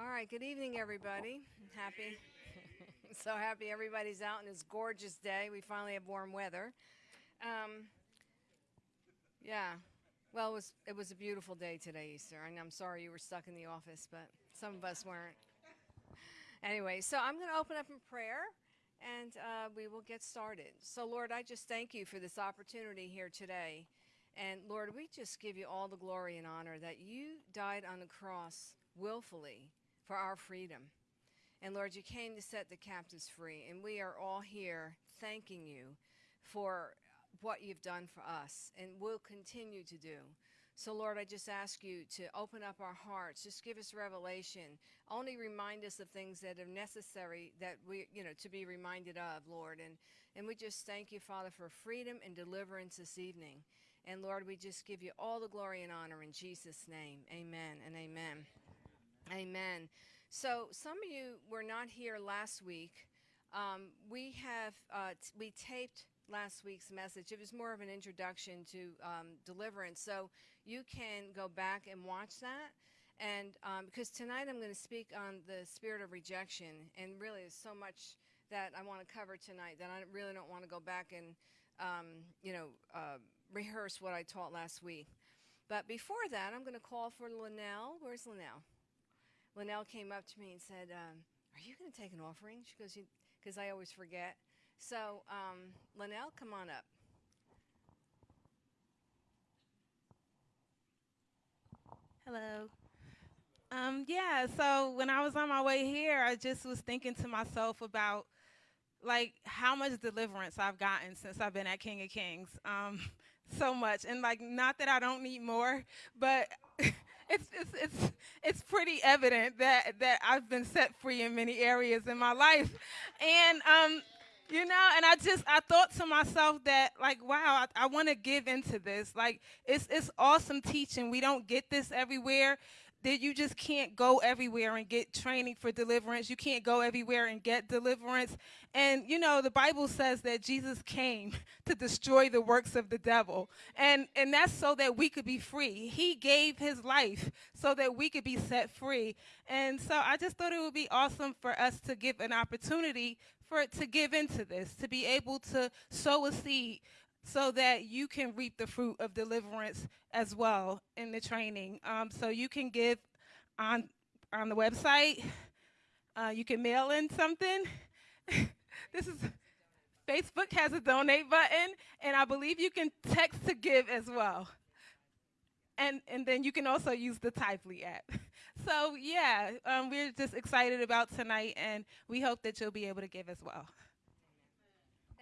All right, good evening, everybody. Happy, so happy everybody's out on this gorgeous day. We finally have warm weather. Um, yeah, well, it was it was a beautiful day today, Easter, and I'm sorry you were stuck in the office, but some of us weren't. Anyway, so I'm going to open up in prayer, and uh, we will get started. So, Lord, I just thank you for this opportunity here today. And Lord, we just give you all the glory and honor that you died on the cross willfully for our freedom. And Lord, you came to set the captives free. And we are all here thanking you for what you've done for us and will continue to do. So, Lord, I just ask you to open up our hearts. Just give us revelation. Only remind us of things that are necessary that we, you know, to be reminded of, Lord. And, and we just thank you, Father, for freedom and deliverance this evening. And Lord, we just give you all the glory and honor in Jesus' name. Amen and amen. Amen. So some of you were not here last week. Um, we have uh, we taped last week's message. It was more of an introduction to um, deliverance. So you can go back and watch that. And um, because tonight I'm going to speak on the spirit of rejection, and really there's so much that I want to cover tonight that I really don't want to go back and um, you know uh, rehearse what I taught last week. But before that, I'm going to call for Linnell. Where's Linnell? Linnell came up to me and said, um, Are you going to take an offering? She goes, Because I always forget. So, um, Linnell, come on up. Hello. Um, yeah, so when I was on my way here, I just was thinking to myself about like how much deliverance I've gotten since I've been at King of Kings. Um, so much. And like not that I don't need more, but it's, it's, it's, it's pretty evident that, that I've been set free in many areas in my life. And, um, you know, and I just, I thought to myself that, like, wow, I, I want to give into this. Like, it's, it's awesome teaching. We don't get this everywhere that you just can't go everywhere and get training for deliverance. You can't go everywhere and get deliverance. And you know, the Bible says that Jesus came to destroy the works of the devil. And and that's so that we could be free. He gave his life so that we could be set free. And so I just thought it would be awesome for us to give an opportunity for to give into this, to be able to sow a seed so that you can reap the fruit of deliverance as well in the training. Um, so you can give on on the website. Uh, you can mail in something. this is Facebook has a donate button, and I believe you can text to give as well. And and then you can also use the Tithely app. So yeah, um, we're just excited about tonight, and we hope that you'll be able to give as well.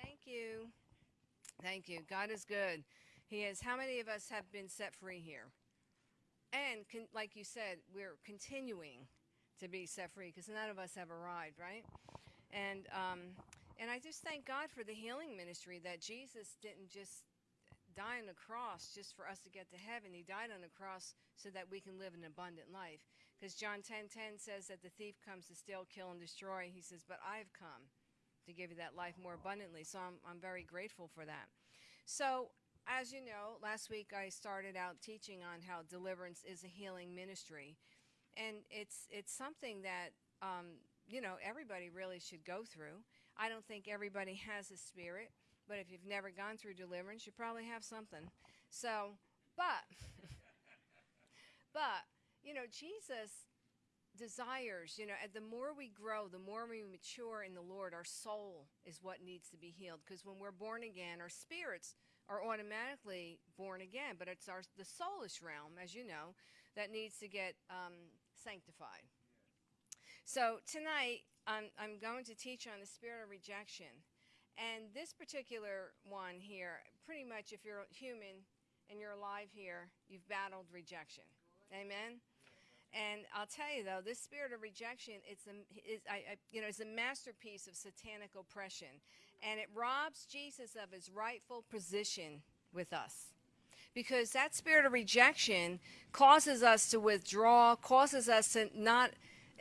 Thank you. Thank you. God is good. He is. How many of us have been set free here? And like you said, we're continuing to be set free because none of us have arrived, right? And um, and I just thank God for the healing ministry that Jesus didn't just die on the cross just for us to get to heaven. He died on the cross so that we can live an abundant life. Because John 10:10 10, 10 says that the thief comes to steal, kill, and destroy. He says, "But I've come to give you that life more abundantly. So I'm, I'm very grateful for that. So, as you know, last week I started out teaching on how deliverance is a healing ministry. And it's, it's something that, um, you know, everybody really should go through. I don't think everybody has a spirit, but if you've never gone through deliverance, you probably have something. So, but, but, you know, Jesus desires, you know, the more we grow, the more we mature in the Lord, our soul is what needs to be healed. Because when we're born again, our spirits are automatically born again, but it's our the soulish realm, as you know, that needs to get um, sanctified. So tonight, I'm, I'm going to teach on the spirit of rejection. And this particular one here, pretty much if you're human and you're alive here, you've battled rejection. Amen? And I'll tell you though, this spirit of rejection, it's a, is, I, I, you know, it's a masterpiece of satanic oppression, and it robs Jesus of his rightful position with us. Because that spirit of rejection causes us to withdraw, causes us to not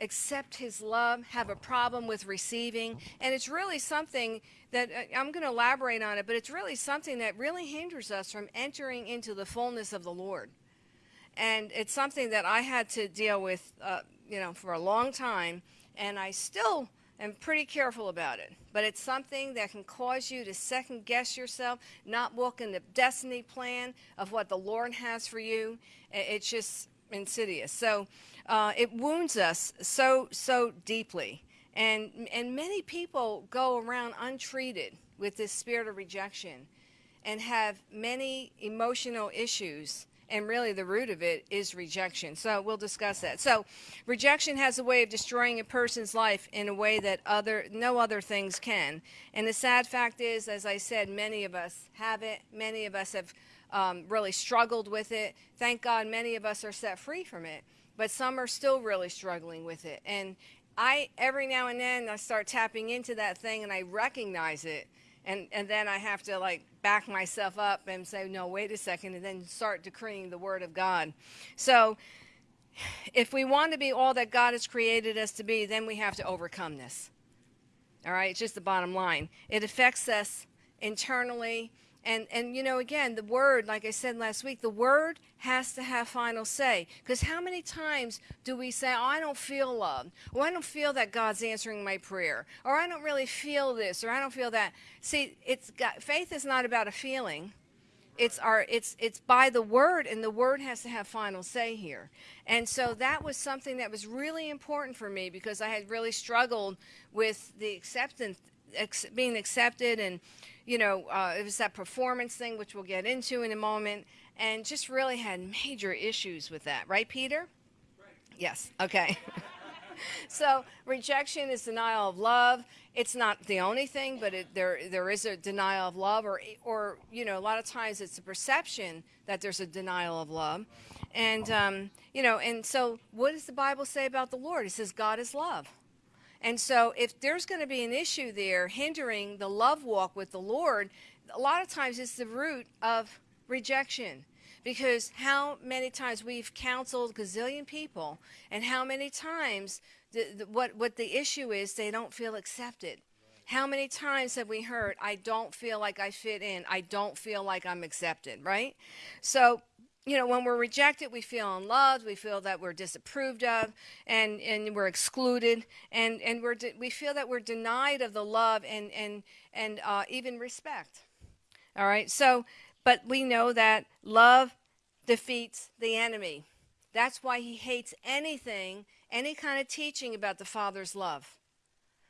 accept his love, have a problem with receiving. And it's really something that uh, I'm going to elaborate on it, but it's really something that really hinders us from entering into the fullness of the Lord and it's something that I had to deal with uh, you know, for a long time, and I still am pretty careful about it. But it's something that can cause you to second guess yourself, not walk in the destiny plan of what the Lord has for you. It's just insidious. So uh, it wounds us so so deeply, and and many people go around untreated with this spirit of rejection, and have many emotional issues and really the root of it is rejection. So we'll discuss that. So rejection has a way of destroying a person's life in a way that other no other things can. And the sad fact is, as I said, many of us have it. Many of us have um, really struggled with it. Thank God, many of us are set free from it, but some are still really struggling with it. And I every now and then I start tapping into that thing and I recognize it and and then I have to like back myself up and say, no, wait a second, and then start decreeing the word of God. So if we want to be all that God has created us to be, then we have to overcome this. All right, it's just the bottom line. It affects us internally and and you know again the word like i said last week the word has to have final say. Because how many times do we say oh, i don't feel loved or i don't feel that god's answering my prayer or i don't really feel this or i don't feel that. See it's got faith is not about a feeling. It's our it's it's by the word and the word has to have final say here. And so that was something that was really important for me because i had really struggled with the acceptance ex, being accepted and you know, uh, it was that performance thing, which we'll get into in a moment, and just really had major issues with that. Right, Peter? Right. Yes. Okay. so rejection is denial of love. It's not the only thing, but it, there there is a denial of love, or or you know, a lot of times it's a perception that there's a denial of love, and um, you know, and so what does the Bible say about the Lord? It says God is love. And so, if there's going to be an issue there hindering the love walk with the Lord, a lot of times it's the root of rejection. Because how many times we've counseled gazillion people, and how many times the, the, what, what the issue is, they don't feel accepted. How many times have we heard, I don't feel like I fit in, I don't feel like I'm accepted, right? So, you know, when we're rejected, we feel unloved, we feel that we're disapproved of, and, and we're excluded, and, and we're we feel that we're denied of the love and, and, and uh, even respect. All right, so, but we know that love defeats the enemy. That's why he hates anything, any kind of teaching about the Father's love.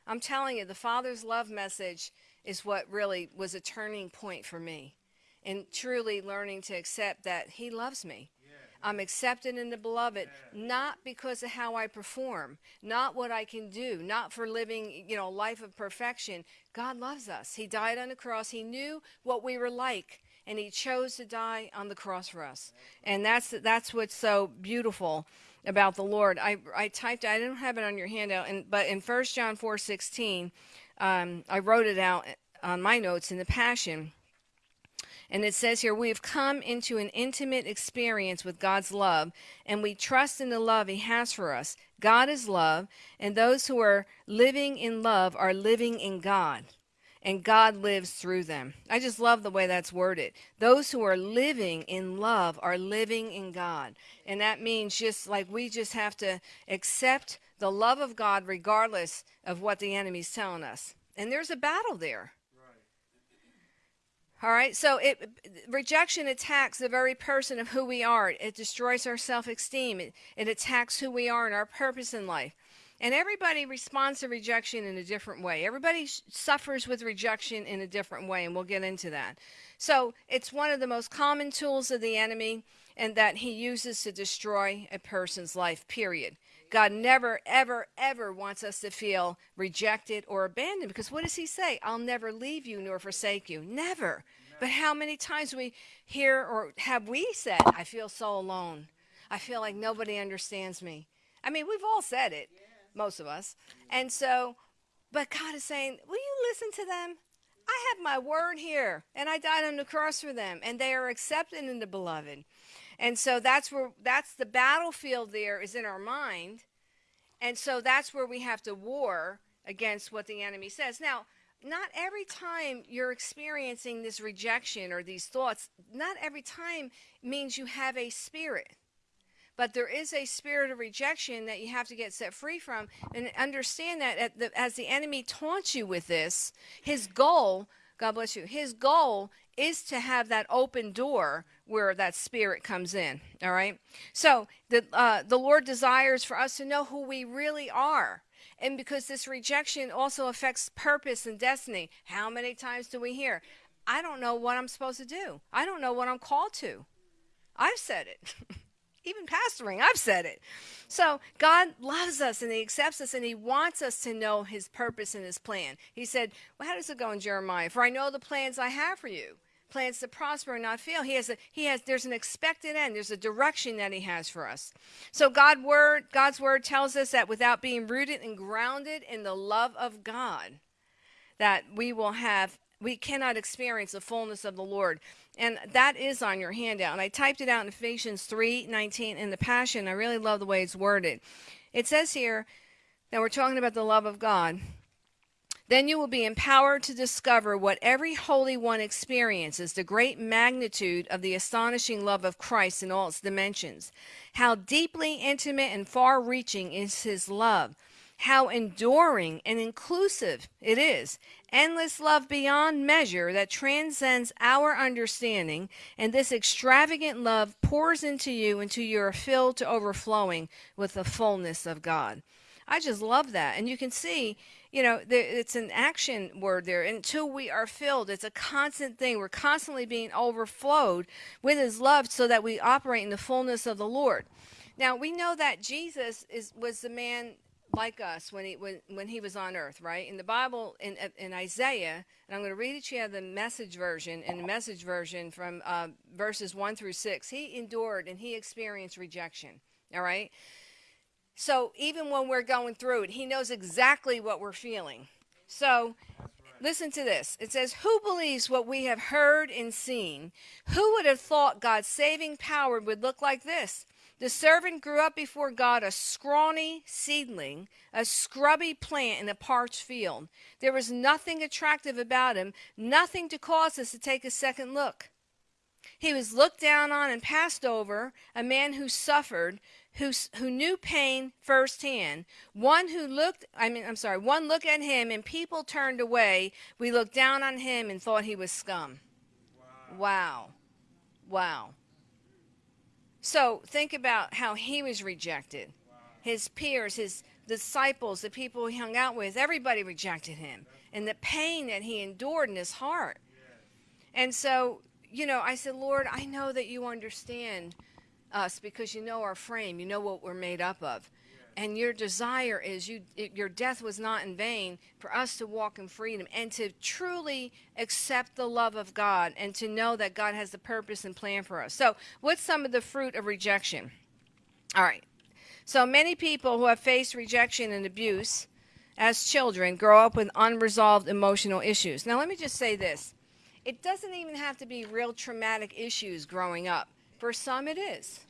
I'm telling you, the Father's love message is what really was a turning point for me and truly learning to accept that He loves me. I'm accepted in the beloved, not because of how I perform, not what I can do, not for living, you know, a life of perfection. God loves us. He died on the cross. He knew what we were like, and He chose to die on the cross for us. And that's that's what's so beautiful about the Lord. I I typed. I didn't have it on your handout, and but in 1 John four sixteen, um, I wrote it out on my notes in the Passion. And it says here, we have come into an intimate experience with God's love, and we trust in the love He has for us. God is love, and those who are living in love are living in God, and God lives through them. I just love the way that's worded. Those who are living in love are living in God. And that means just like we just have to accept the love of God regardless of what the enemy's telling us. And there's a battle there. All right, so it rejection attacks the very person of who we are. It destroys our self-esteem. It, it attacks who we are and our purpose in life. And everybody responds to rejection in a different way. Everybody suffers with rejection in a different way, and we'll get into that. So it's one of the most common tools of the enemy, and that he uses to destroy a person's life. Period. God never, ever, ever wants us to feel rejected or abandoned because what does He say? I'll never leave you nor forsake you. Never. But how many times we hear or have we said, I feel so alone? I feel like nobody understands me. I mean, we've all said it, most of us. And so, but God is saying, Will you listen to them? I have my word here, and I died on the cross for them, and they are accepted in the beloved. And so that's where that's the battlefield there is in our mind. And so that's where we have to war against what the enemy says. Now, not every time you're experiencing this rejection or these thoughts, not every time means you have a spirit. but there is a spirit of rejection that you have to get set free from and understand that the, as the enemy taunts you with this his goal god bless you his goal is to have that open door where that spirit comes in all right so the uh, the lord desires for us to know who we really are and because this rejection also affects purpose and destiny how many times do we hear i don't know what i'm supposed to do i don't know what i'm called to i've said it even pastoring, I've said it. So God loves us and He accepts us and He wants us to know His purpose and His plan. He said, Well, how does it go in Jeremiah? For I know the plans I have for you. Plans to prosper and not fail. He has a he has there's an expected end. There's a direction that he has for us. So God word God's word tells us that without being rooted and grounded in the love of God, that we will have we cannot experience the fullness of the Lord. And that is on your handout. And I typed it out in Ephesians 3 19 in the Passion. I really love the way it's worded. It says here that we're talking about the love of God. Then you will be empowered to discover what every Holy One experiences the great magnitude of the astonishing love of Christ in all its dimensions. How deeply intimate and far reaching is His love how enduring and inclusive it is. Endless love beyond measure that transcends our understanding, and this extravagant love pours into you until you are filled to overflowing with the fullness of God. I just love that. And you can see, you know, it's an action word there. Until we are filled, it's a constant thing. We're constantly being overflowed with His love so that we operate in the fullness of the Lord. Now, we know that Jesus is, was the man like us when he when, when he was on earth, right? In the Bible, in in Isaiah, and I'm going to read it to you the message version, in the message version from uh, verses one through six. He endured and he experienced rejection. All right. So even when we're going through it, he knows exactly what we're feeling. So listen to this. It says, Who believes what we have heard and seen? Who would have thought God's saving power would look like this? The servant grew up before God a scrawny seedling, a scrubby plant in a parched field. There was nothing attractive about him, nothing to cause us to take a second look. He was looked down on and passed over, a man who suffered, who, who knew pain firsthand. One who looked, I mean, I'm sorry, one look at him and people turned away. We looked down on him and thought he was scum. Wow. Wow. wow. So think about how he was rejected. His peers, his disciples, the people he hung out with, everybody rejected him. And the pain that he endured in his heart. And so, you know, I said, Lord, I know that you understand us because you know our frame, you know what we're made up of and your desire is you it, your death was not in vain for us to walk in freedom and to truly accept the love of God and to know that God has the purpose and plan for us. So, what's some of the fruit of rejection? All right. So, many people who have faced rejection and abuse as children grow up with unresolved emotional issues. Now, let me just say this. It doesn't even have to be real traumatic issues growing up. For some it is.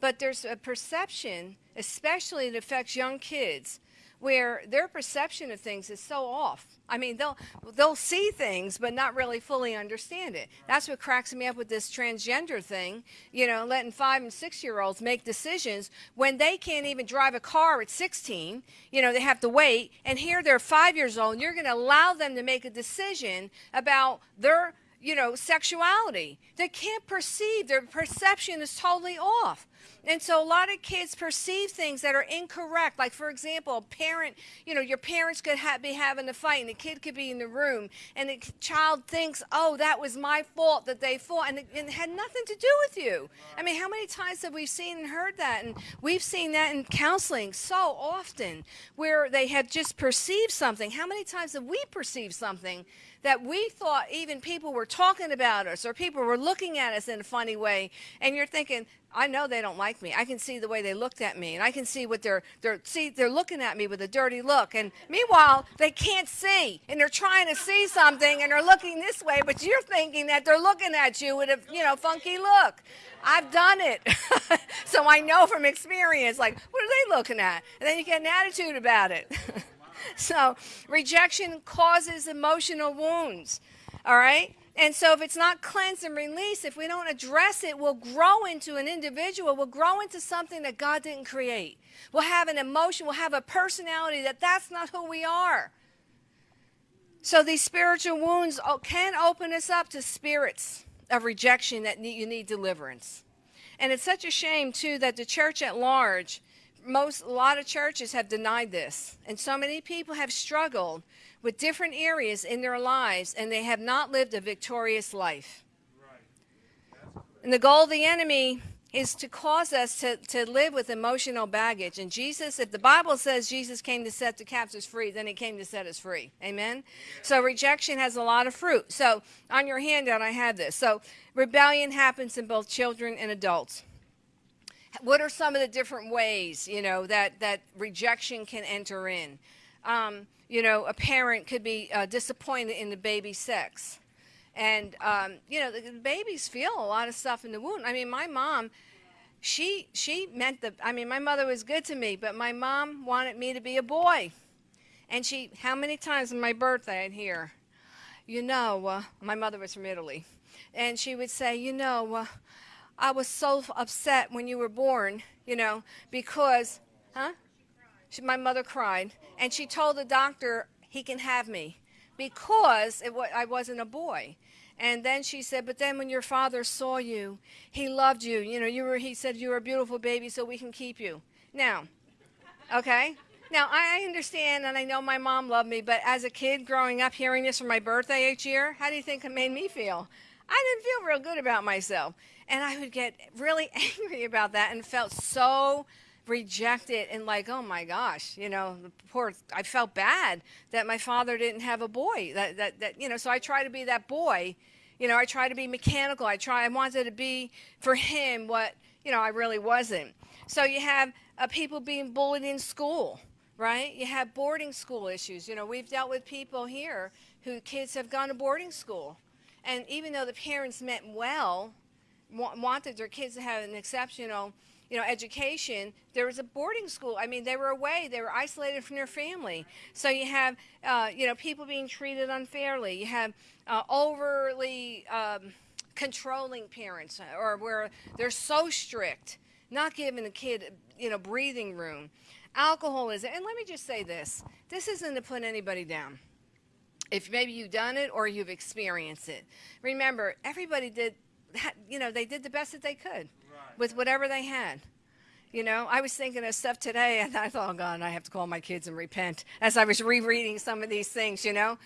But there's a perception especially it affects young kids where their perception of things is so off. I mean, they'll they'll see things but not really fully understand it. That's what cracks me up with this transgender thing. You know, letting five and six year olds make decisions when they can't even drive a car at 16. You know, they have to wait. And here they're five years old, and you're going to allow them to make a decision about their you know sexuality. They can't perceive. Their perception is totally off. And so a lot of kids perceive things that are incorrect. Like, for example, a parent, you know, your parents could ha- be having a fight and the kid could be in the room and the child thinks, oh, that was my fault that they fought. And it, and it had nothing to do with you. I mean, how many times have we seen and heard that? And we've seen that in counseling so often where they have just perceived something. How many times have we perceived something that we thought even people were talking about us or people were looking at us in a funny way and you're thinking I know they don't like me. I can see the way they looked at me, and I can see what they're they're see they're looking at me with a dirty look. And meanwhile, they can't see, and they're trying to see something, and they're looking this way, but you're thinking that they're looking at you with a you know funky look. I've done it, so I know from experience. Like, what are they looking at? And then you get an attitude about it. so rejection causes emotional wounds. All right. And so, if it's not cleansed and released, if we don't address it, we'll grow into an individual. We'll grow into something that God didn't create. We'll have an emotion. We'll have a personality that that's not who we are. So, these spiritual wounds can open us up to spirits of rejection that you need deliverance. And it's such a shame, too, that the church at large, most, a lot of churches have denied this. And so many people have struggled with different areas in their lives and they have not lived a victorious life. And the goal of the enemy is to cause us to, to live with emotional baggage. And Jesus, if the Bible says Jesus came to set the captives free, then he came to set us free. Amen? So rejection has a lot of fruit. So on your handout, I have this. So rebellion happens in both children and adults. What are some of the different ways, you know, that, that rejection can enter in? Um, you know, a parent could be uh, disappointed in the baby's sex. And, um, you know, the, the babies feel a lot of stuff in the womb. I mean, my mom, she, she meant the, I mean, my mother was good to me, but my mom wanted me to be a boy. And she, how many times on my birthday I'd hear, you know, uh, my mother was from Italy. And she would say, you know, uh, I was so upset when you were born, you know, because, huh? She, my mother cried and she told the doctor he can have me because it, I wasn't a boy. And then she said, but then when your father saw you, he loved you. You know, you were, he said, you were a beautiful baby, so we can keep you. Now, okay? Now, I understand and I know my mom loved me, but as a kid growing up hearing this for my birthday each year, how do you think it made me feel? I didn't feel real good about myself. And I would get really angry about that and felt so rejected and like, oh my gosh, you know, poor, I felt bad that my father didn't have a boy. That, that, that, you know, so I try to be that boy. You know, I try to be mechanical. I try, I wanted to be for him what, you know, I really wasn't. So you have uh, people being bullied in school, right? You have boarding school issues. You know, we've dealt with people here who kids have gone to boarding school. And even though the parents meant well, wanted their kids to have an exceptional you know, education, there was a boarding school. I mean, they were away. They were isolated from their family. So you have, uh, you know, people being treated unfairly. You have uh, overly um, controlling parents, or where they're so strict, not giving the kid, you know, breathing room. Alcoholism. And let me just say this: this isn't to put anybody down. If maybe you've done it or you've experienced it, remember everybody did. You know, they did the best that they could with whatever they had. You know, I was thinking of stuff today, and I thought, oh God, I have to call my kids and repent as I was rereading some of these things, you know.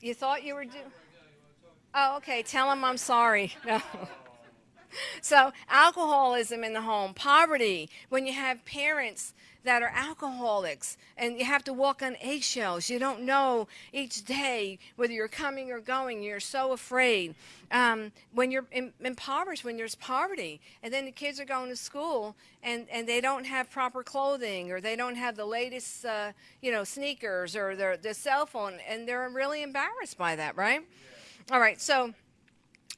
You thought you were doing. Oh, okay. Tell them I'm sorry. No. so, alcoholism in the home, poverty, when you have parents that are alcoholics and you have to walk on eggshells. You don't know each day whether you're coming or going. You're so afraid. Um, when you're in, impoverished, when there's poverty, and then the kids are going to school and, and they don't have proper clothing or they don't have the latest, uh, you know, sneakers or their, their cell phone, and they're really embarrassed by that, right? Yeah. All right, so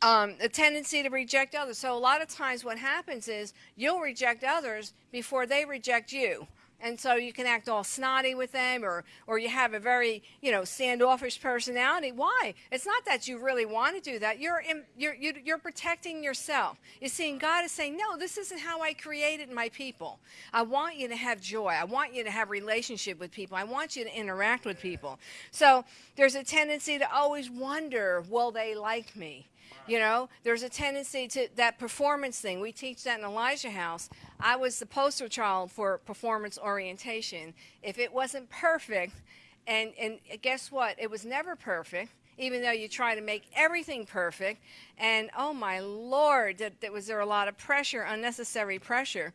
um, a tendency to reject others. So a lot of times what happens is you'll reject others before they reject you. And so you can act all snotty with them or or you have a very you know standoffish personality. Why? It's not that you really want to do that. You're in, you're you're protecting yourself. You're seeing god is saying no this isn't how i created my people. I want you to have joy. I want you to have relationship with people. I want you to interact with people. So there's a tendency to always wonder will they like me you know, there's a tendency to that performance thing. We teach that in Elijah House. I was the poster child for performance orientation. If it wasn't perfect, and, and guess what? It was never perfect, even though you try to make everything perfect. And oh my Lord, that, that was there a lot of pressure, unnecessary pressure.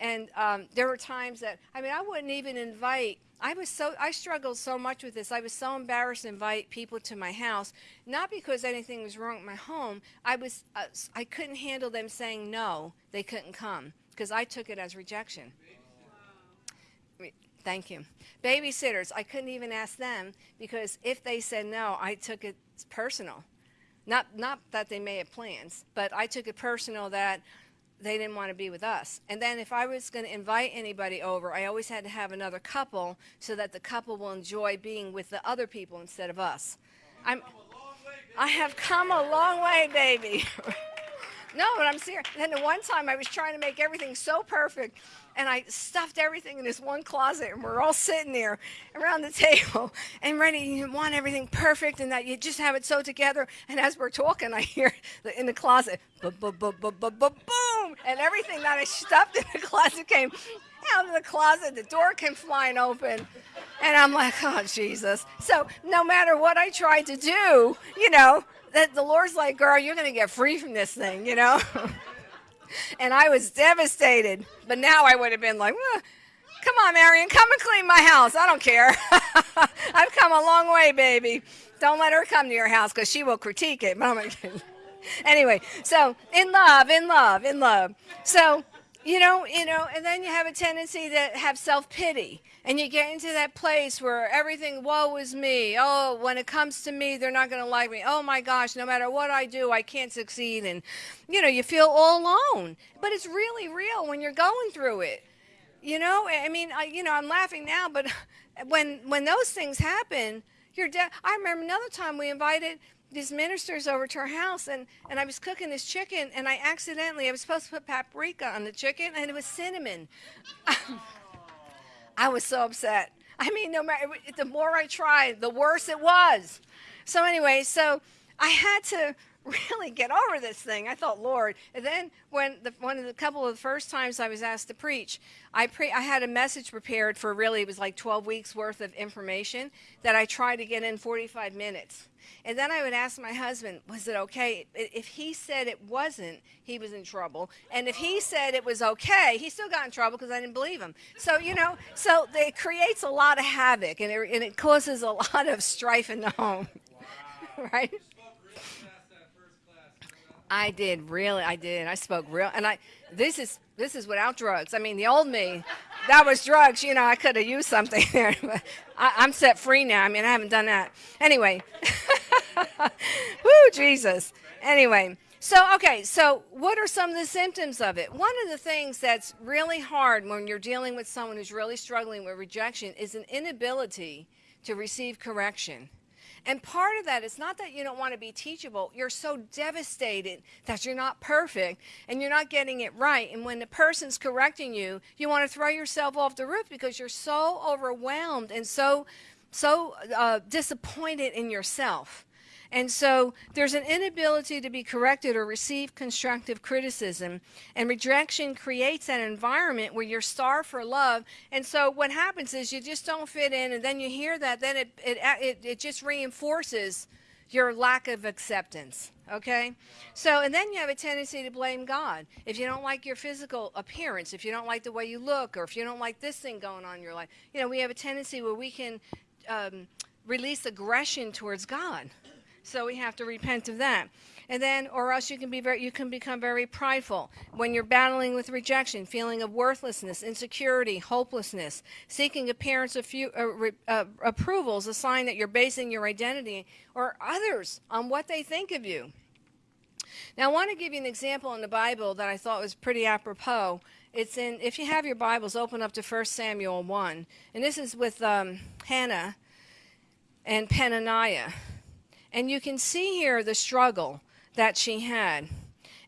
And um, there were times that, I mean, I wouldn't even invite I was so I struggled so much with this. I was so embarrassed to invite people to my house, not because anything was wrong with my home. I was uh, I couldn't handle them saying no. They couldn't come because I took it as rejection. Thank you. Babysitters, I couldn't even ask them because if they said no, I took it personal. Not not that they may have plans, but I took it personal that they didn't want to be with us. And then if I was going to invite anybody over, I always had to have another couple so that the couple will enjoy being with the other people instead of us. I'm I have come a long way, baby. no, but I'm serious. And then the one time I was trying to make everything so perfect, and I stuffed everything in this one closet, and we're all sitting there around the table and ready. You want everything perfect, and that you just have it so together. And as we're talking, I hear in the closet, boom, and everything that I stuffed in the closet came out of the closet. The door came flying open. And I'm like, oh, Jesus. So no matter what I tried to do, you know, that the Lord's like, girl, you're going to get free from this thing, you know? and I was devastated. But now I would have been like, come on, Marion, come and clean my house. I don't care. I've come a long way, baby. Don't let her come to your house because she will critique it. anyway, so in love, in love, in love. So you know, you know, and then you have a tendency to have self-pity. And you get into that place where everything, woe is me. Oh, when it comes to me, they're not going to like me. Oh my gosh, no matter what I do, I can't succeed. And, you know, you feel all alone. But it's really real when you're going through it. You know, I mean, I, you know, I'm laughing now, but when when those things happen, you're dead. I remember another time we invited these ministers over to our house and, and I was cooking this chicken and I accidentally, I was supposed to put paprika on the chicken and it was cinnamon. I was so upset. I mean, no matter, the more I tried, the worse it was. So anyway, so I had to really get over this thing. I thought, Lord. And then when the, one of the couple of the first times I was asked to preach, I pre I had a message prepared for really it was like 12 weeks worth of information that I tried to get in 45 minutes. And then I would ask my husband, was it okay? If he said it wasn't, he was in trouble. And if he said it was okay, he still got in trouble because I didn't believe him. So, you know, so it creates a lot of havoc and it, and it causes a lot of strife in the home. right? I did really. I did. I spoke real, and I. This is this is without drugs. I mean, the old me, that was drugs. You know, I could have used something there. But I, I'm set free now. I mean, I haven't done that. Anyway, woo, Jesus. Anyway, so okay. So what are some of the symptoms of it? One of the things that's really hard when you're dealing with someone who's really struggling with rejection is an inability to receive correction. And part of that is not that you don't want to be teachable. You're so devastated that you're not perfect and you're not getting it right. And when the person's correcting you, you want to throw yourself off the roof because you're so overwhelmed and so, so uh, disappointed in yourself. And so there's an inability to be corrected or receive constructive criticism. And rejection creates an environment where you're starved for love. And so what happens is you just don't fit in. And then you hear that, then it, it, it, it just reinforces your lack of acceptance. Okay? So, and then you have a tendency to blame God. If you don't like your physical appearance, if you don't like the way you look, or if you don't like this thing going on in your life, you know, we have a tendency where we can um, release aggression towards God. So we have to repent of that. And then, or else you can be very, you can become very prideful when you're battling with rejection, feeling of worthlessness, insecurity, hopelessness, seeking a parent's few, uh, uh, approval is a sign that you're basing your identity or others on what they think of you. Now, I want to give you an example in the Bible that I thought was pretty apropos. It's in, if you have your Bibles, open up to 1 Samuel 1. And this is with um, Hannah and Peninnah. And you can see here the struggle that she had.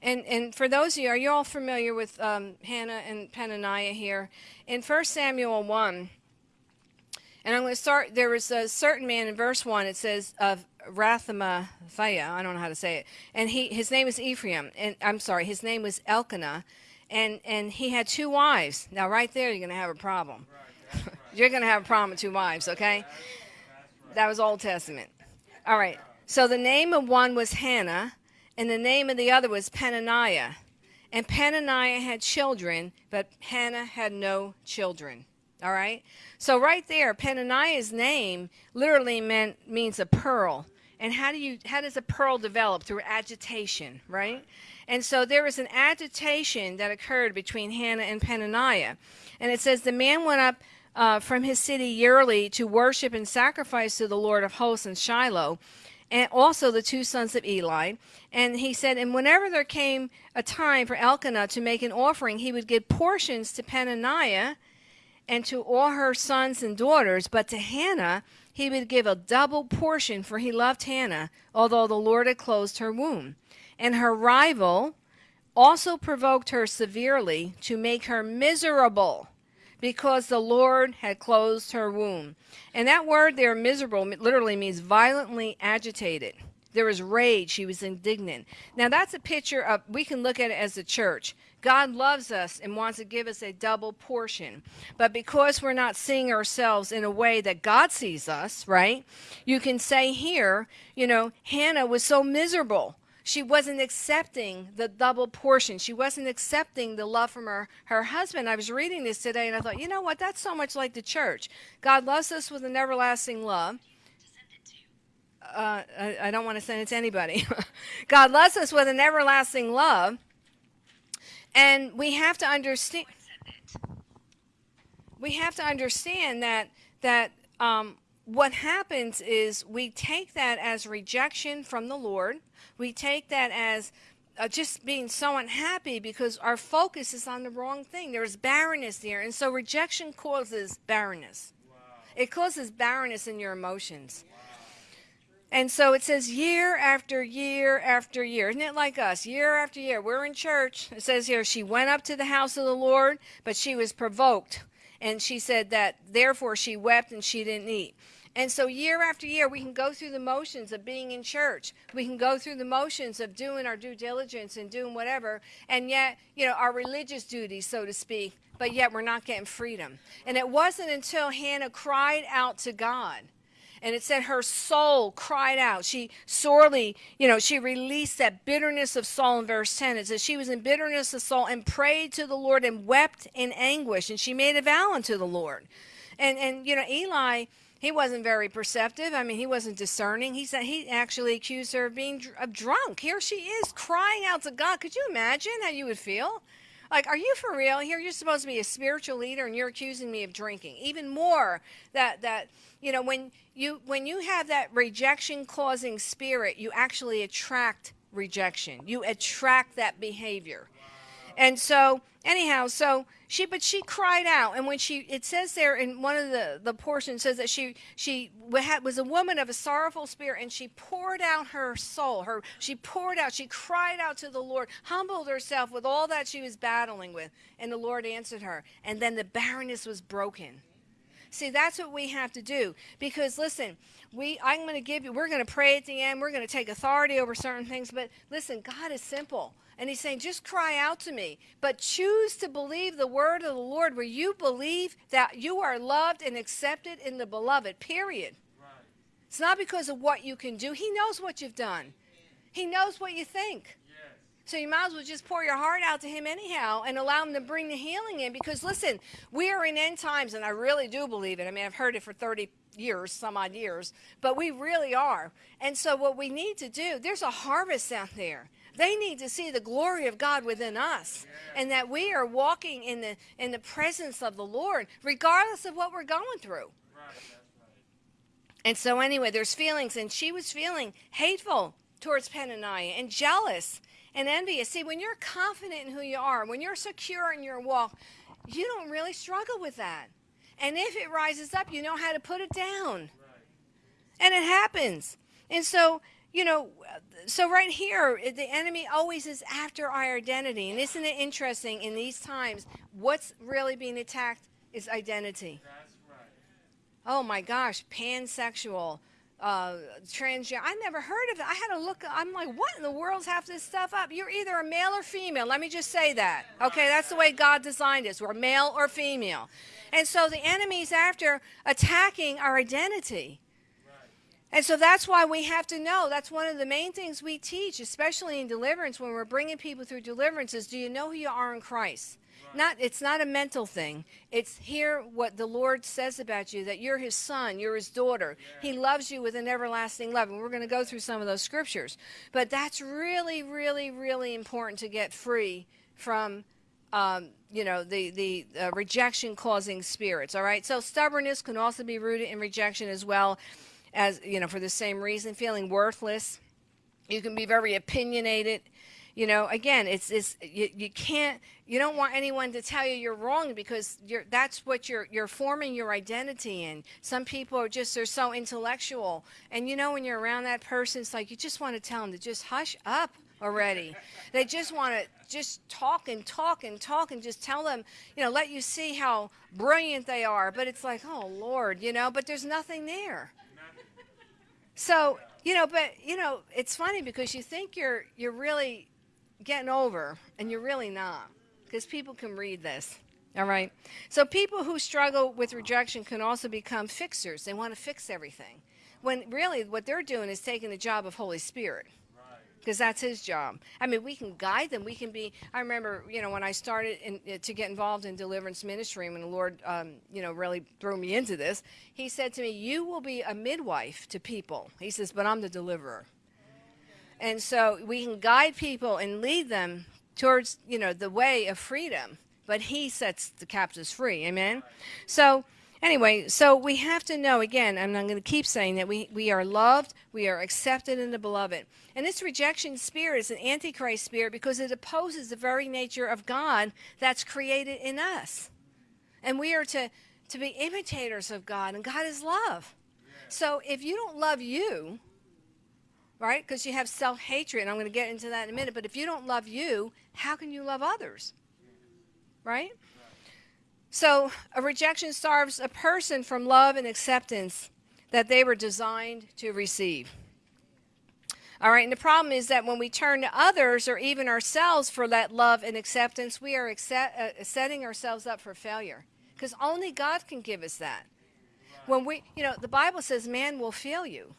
And, and for those of you, are you all familiar with um, Hannah and Peninnah here? In 1 Samuel 1, and I'm going to start, there was a certain man in verse 1, it says, of Rathamathia, I don't know how to say it, and he, his name is Ephraim, and I'm sorry, his name was Elkanah, and, and he had two wives. Now right there, you're going to have a problem. Right, right. you're going to have a problem with two wives, okay? That was Old Testament. All right. So the name of one was Hannah, and the name of the other was Peninnah. And Peninnah had children, but Hannah had no children. All right? So right there, Peninnah's name literally meant means a pearl. And how do you how does a pearl develop? Through agitation, right? And so there was an agitation that occurred between Hannah and Peninnah. And it says the man went up uh, from his city yearly to worship and sacrifice to the Lord of hosts in Shiloh and also the two sons of Eli. And he said, and whenever there came a time for Elkanah to make an offering, he would give portions to Peninnah and to all her sons and daughters, but to Hannah he would give a double portion, for he loved Hannah, although the Lord had closed her womb. And her rival also provoked her severely to make her miserable because the Lord had closed her womb. And that word there, miserable, literally means violently agitated. There was rage. She was indignant. Now, that's a picture of, we can look at it as a church. God loves us and wants to give us a double portion. But because we're not seeing ourselves in a way that God sees us, right? You can say here, you know, Hannah was so miserable she wasn't accepting the double portion. She wasn't accepting the love from her, her husband. I was reading this today and I thought, you know what? That's so much like the church. God loves us with an everlasting love. Uh, I, I don't want to send it to anybody. God loves us with an everlasting love. And we have to understand. We have to understand that that um, what happens is we take that as rejection from the Lord we take that as uh, just being so unhappy because our focus is on the wrong thing. There's barrenness there. And so rejection causes barrenness. Wow. It causes barrenness in your emotions. Wow. And so it says year after year after year. Isn't it like us? Year after year. We're in church. It says here, she went up to the house of the Lord, but she was provoked. And she said that therefore she wept and she didn't eat. And so, year after year, we can go through the motions of being in church. We can go through the motions of doing our due diligence and doing whatever, and yet, you know, our religious duties, so to speak, but yet we're not getting freedom. And it wasn't until Hannah cried out to God. And it said her soul cried out. She sorely, you know, she released that bitterness of soul in verse 10. It says she was in bitterness of soul and prayed to the Lord and wept in anguish. And she made a vow unto the Lord. And, and you know, Eli he wasn't very perceptive. I mean, he wasn't discerning. He said he actually accused her of being dr- of drunk. Here she is crying out to God. Could you imagine how you would feel? Like, are you for real? Here you're supposed to be a spiritual leader, and you're accusing me of drinking. Even more that that you know when you when you have that rejection causing spirit, you actually attract rejection. You attract that behavior, and so anyhow, so she but she cried out. And when she it says there in one of the the portions says that she she was a woman of a sorrowful spirit and she poured out her soul her she poured out she cried out to the lord humbled herself with all that she was battling with. And the lord answered her and then the barrenness was broken. See that's what we have to do. Because listen we i'm going to give you we're going to pray at the end we're going to take authority over certain things but listen god is simple and he's saying, just cry out to me, but choose to believe the word of the Lord where you believe that you are loved and accepted in the beloved, period. Right. It's not because of what you can do. He knows what you've done, He knows what you think. Yes. So you might as well just pour your heart out to him anyhow and allow him to bring the healing in. Because listen, we are in end times, and I really do believe it. I mean, I've heard it for 30 years, some odd years, but we really are. And so what we need to do, there's a harvest out there. They need to see the glory of God within us and that we are walking in the in the presence of the Lord regardless of what we're going through. And so anyway, there's feelings and she was feeling hateful towards Peninnah and jealous and envious. See, when you're confident in who you are, when you're secure in your walk, you don't really struggle with that. And if it rises up, you know how to put it down. Right. And it happens. And so, you know, so right here, the enemy always is after our identity. And isn't it interesting in these times, what's really being attacked is identity. Right. Oh my gosh, pansexual, uh, transgender. I never heard of it. I had to look. I'm like, what in the world's half this stuff up? You're either a male or female. Let me just say that. Okay, that's the way God designed us. We're male or female. And so the enemy's after attacking our identity. And so that's why we have to know. That's one of the main things we teach, especially in deliverance, when we're bringing people through deliverance, is do you know who you are in Christ? Right. Not, it's not a mental thing. It's hear what the Lord says about you, that you're his son, you're his daughter. Yeah. He loves you with an everlasting love. And we're going to go through some of those scriptures. But that's really, really, really important to get free from um, you know the the uh, rejection causing spirits all right so stubbornness can also be rooted in rejection as well as you know for the same reason feeling worthless you can be very opinionated you know, again, it's, it's you, you can't, you don't want anyone to tell you you're wrong because you're, that's what you're, you're forming your identity in. Some people are just, they're so intellectual. And you know, when you're around that person, it's like you just want to tell them to just hush up already. they just want to just talk and talk and talk and just tell them, you know, let you see how brilliant they are. But it's like, oh, Lord, you know, but there's nothing there. So, you know, but, you know, it's funny because you think you're, you're really getting over, and you're really not, because people can read this. All right. So people who struggle with rejection can also become fixers. They want to fix everything. When really what they're doing is taking the job of Holy Spirit. Because that's his job. I mean, we can guide them. We can be. I remember, you know, when I started in, uh, to get involved in deliverance ministry, when the Lord, um, you know, really threw me into this, He said to me, "You will be a midwife to people." He says, "But I'm the deliverer." And so we can guide people and lead them towards, you know, the way of freedom, but he sets the captives free. Amen. So anyway, so we have to know again, and I'm going to keep saying that we, we are loved, we are accepted in the beloved. And this rejection spirit is an antichrist spirit because it opposes the very nature of God that's created in us. And we are to, to be imitators of God, and God is love. So if you don't love you, right? Because you have self hatred, and I'm going to get into that in a minute. But if you don't love you, how can you love others? Right? So, a rejection starves a person from love and acceptance that they were designed to receive. All right, and the problem is that when we turn to others or even ourselves for that love and acceptance, we are accept, uh, setting ourselves up for failure because only God can give us that. When we, you know, the Bible says man will fail you.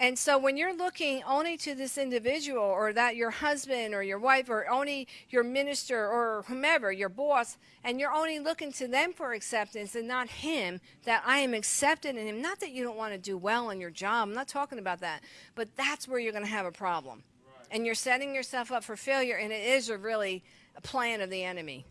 And so when you're looking only to this individual or that your husband or your wife or only your minister or whomever, your boss, and you're only looking to them for acceptance and not him, that I am accepted in him. Not that you don't want to do well in your job. I'm not talking about that. But that's where you're going to have a problem. Right. And you're setting yourself up for failure, and it is a really a plan of the enemy.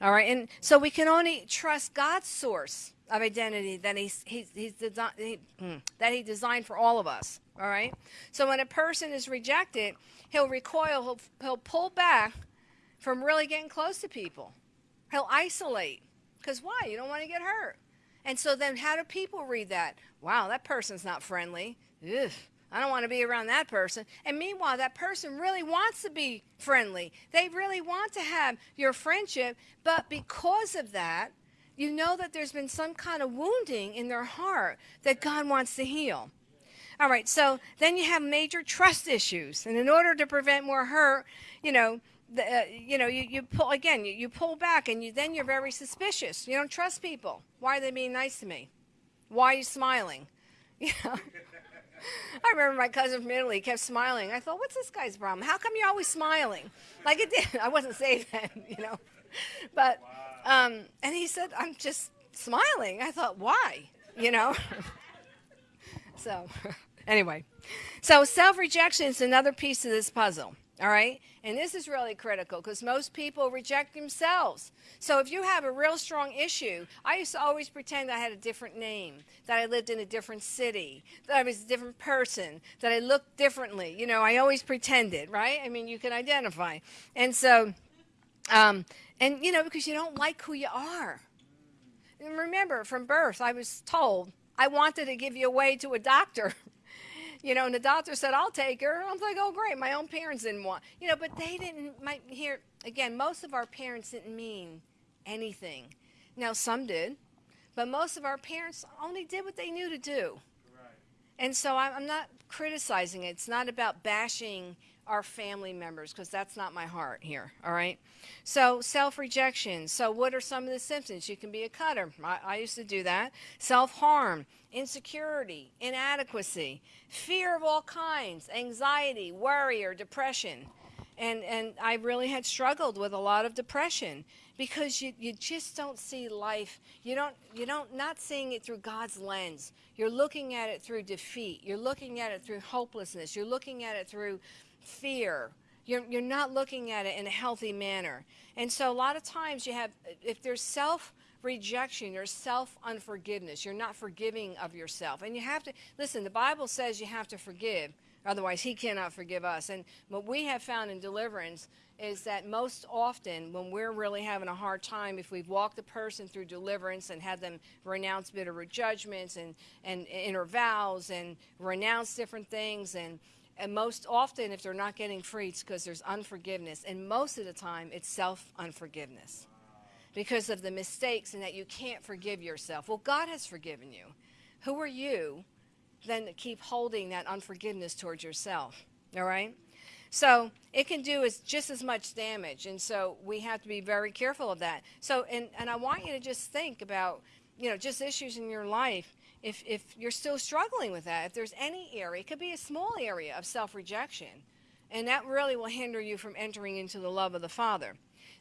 All right. And so we can only trust God's source of identity that he's, he's, he's he, hmm, that he designed for all of us. All right? So when a person is rejected, he'll recoil, he'll, he'll pull back from really getting close to people. He'll isolate. Because why? You don't want to get hurt. And so then how do people read that? Wow, that person's not friendly. Ugh, I don't want to be around that person. And meanwhile, that person really wants to be friendly. They really want to have your friendship, but because of that, you know that there's been some kind of wounding in their heart that God wants to heal. All right, so then you have major trust issues, and in order to prevent more hurt, you know, the, uh, you know, you, you pull again, you, you pull back, and you then you're very suspicious. You don't trust people. Why are they being nice to me? Why are you smiling? You know. I remember my cousin from Italy kept smiling. I thought, what's this guy's problem? How come you're always smiling? Like it did. I wasn't saved then, you know. But um, and he said, I'm just smiling. I thought, why? You know. so anyway, so self rejection is another piece of this puzzle. All right? And this is really critical because most people reject themselves. So if you have a real strong issue, I used to always pretend I had a different name, that I lived in a different city, that I was a different person, that I looked differently. You know, I always pretended, right? I mean, you can identify. And so, um, and you know, because you don't like who you are. And remember, from birth, I was told I wanted to give you away to a doctor. you know, and the doctor said, I'll take her. I'm like, oh, great. My own parents didn't want, you know, but they didn't, my, here, again, most of our parents didn't mean anything. Now, some did, but most of our parents only did what they knew to do. Right. And so I'm not criticizing it. It's not about bashing our family members because that's not my heart here, all right? So, self rejection. So, what are some of the symptoms? You can be a cutter. I, I used to do that. Self harm, insecurity, inadequacy, fear of all kinds, anxiety, worry, or depression. And, and I really had struggled with a lot of depression because you, you just don't see life. You don't, you don't, not seeing it through God's lens. You're looking at it through defeat. You're looking at it through hopelessness. You're looking at it through fear. You're, you're not looking at it in a healthy manner. And so a lot of times you have, if there's self rejection, there's self unforgiveness. You're not forgiving of yourself. And you have to, listen, the Bible says you have to forgive, Otherwise, He cannot forgive us. And what we have found in deliverance is that most often, when we're really having a hard time, if we've walked a person through deliverance and had them renounce bitter judgments and, and inner vows and renounce different things, and, and most often, if they're not getting free, it's because there's unforgiveness. And most of the time, it's self unforgiveness because of the mistakes and that you can't forgive yourself. Well, God has forgiven you. Who are you then to keep holding that unforgiveness towards yourself? All right? So it can do as, just as much damage. And so we have to be very careful of that. So, and, and I want you to just think about, you know, just issues in your life. If, if you're still struggling with that, if there's any area, it could be a small area of self rejection. And that really will hinder you from entering into the love of the Father.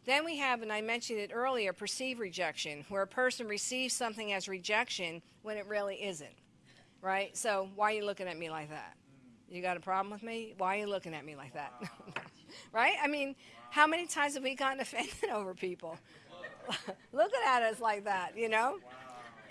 Then we have, and I mentioned it earlier, perceived rejection, where a person receives something as rejection when it really isn't. Right? So, why are you looking at me like that? You got a problem with me? Why are you looking at me like that? right? I mean, how many times have we gotten offended over people? looking at us like that, you know?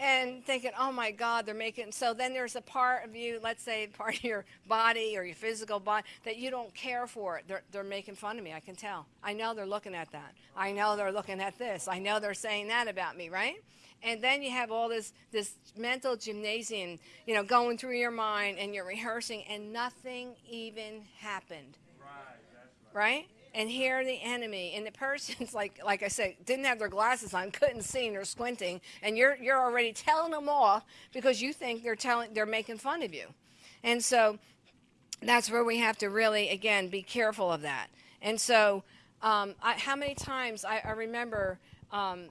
And thinking, oh my God, they're making. So then there's a part of you, let's say part of your body or your physical body, that you don't care for it. They're, they're making fun of me. I can tell. I know they're looking at that. I know they're looking at this. I know they're saying that about me, right? And then you have all this this mental gymnasium, you know, going through your mind, and you're rehearsing, and nothing even happened. Right. right. right? And hear the enemy and the person's like like i said didn't have their glasses on couldn't see and they're squinting and you're you're already telling them off because you think they're telling they're making fun of you. And so that's where we have to really again be careful of that. And so um, I, how many times i, I remember um,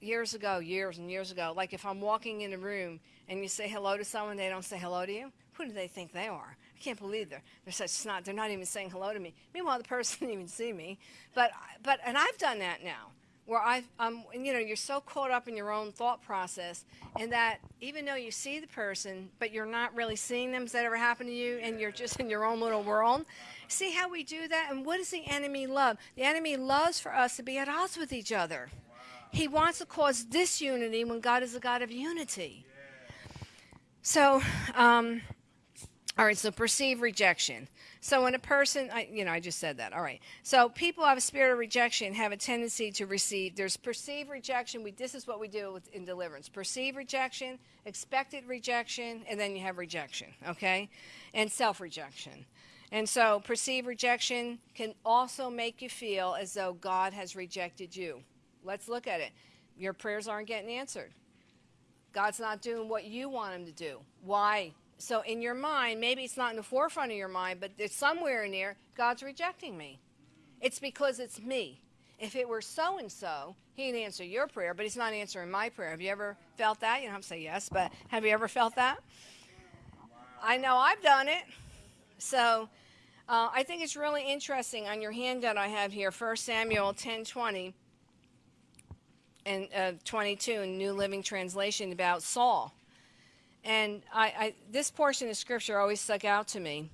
years ago years and years ago like if i'm walking in a room and you say hello to someone they don't say hello to you? Who do they think they are I can't believe they're, they're such snot. They're not even saying hello to me. Meanwhile, the person didn't even see me. But, but and I've done that now, where I, um, you know, you're so caught up in your own thought process, and that even though you see the person, but you're not really seeing them. Has that ever happened to you? And you're just in your own little world. See how we do that? And what does the enemy love? The enemy loves for us to be at odds with each other. He wants to cause disunity when God is a God of unity. So, um, all right, so perceive rejection. So when a person, I, you know, I just said that. All right. So people have a spirit of rejection have a tendency to receive. There's perceived rejection. We, this is what we do with, in deliverance. Perceived rejection, expected rejection, and then you have rejection, okay? And self-rejection. And so perceived rejection can also make you feel as though God has rejected you. Let's look at it. Your prayers aren't getting answered. God's not doing what you want him to do. Why? So in your mind, maybe it's not in the forefront of your mind, but it's somewhere in there, God's rejecting me. It's because it's me. If it were so and so, he'd answer your prayer, but he's not answering my prayer. Have you ever felt that? You don't have to say yes, but have you ever felt that? I know I've done it. So uh, I think it's really interesting on your handout I have here, 1 Samuel 10 20 and uh, 22 in New Living Translation about Saul. And I, I, this portion of scripture always stuck out to me.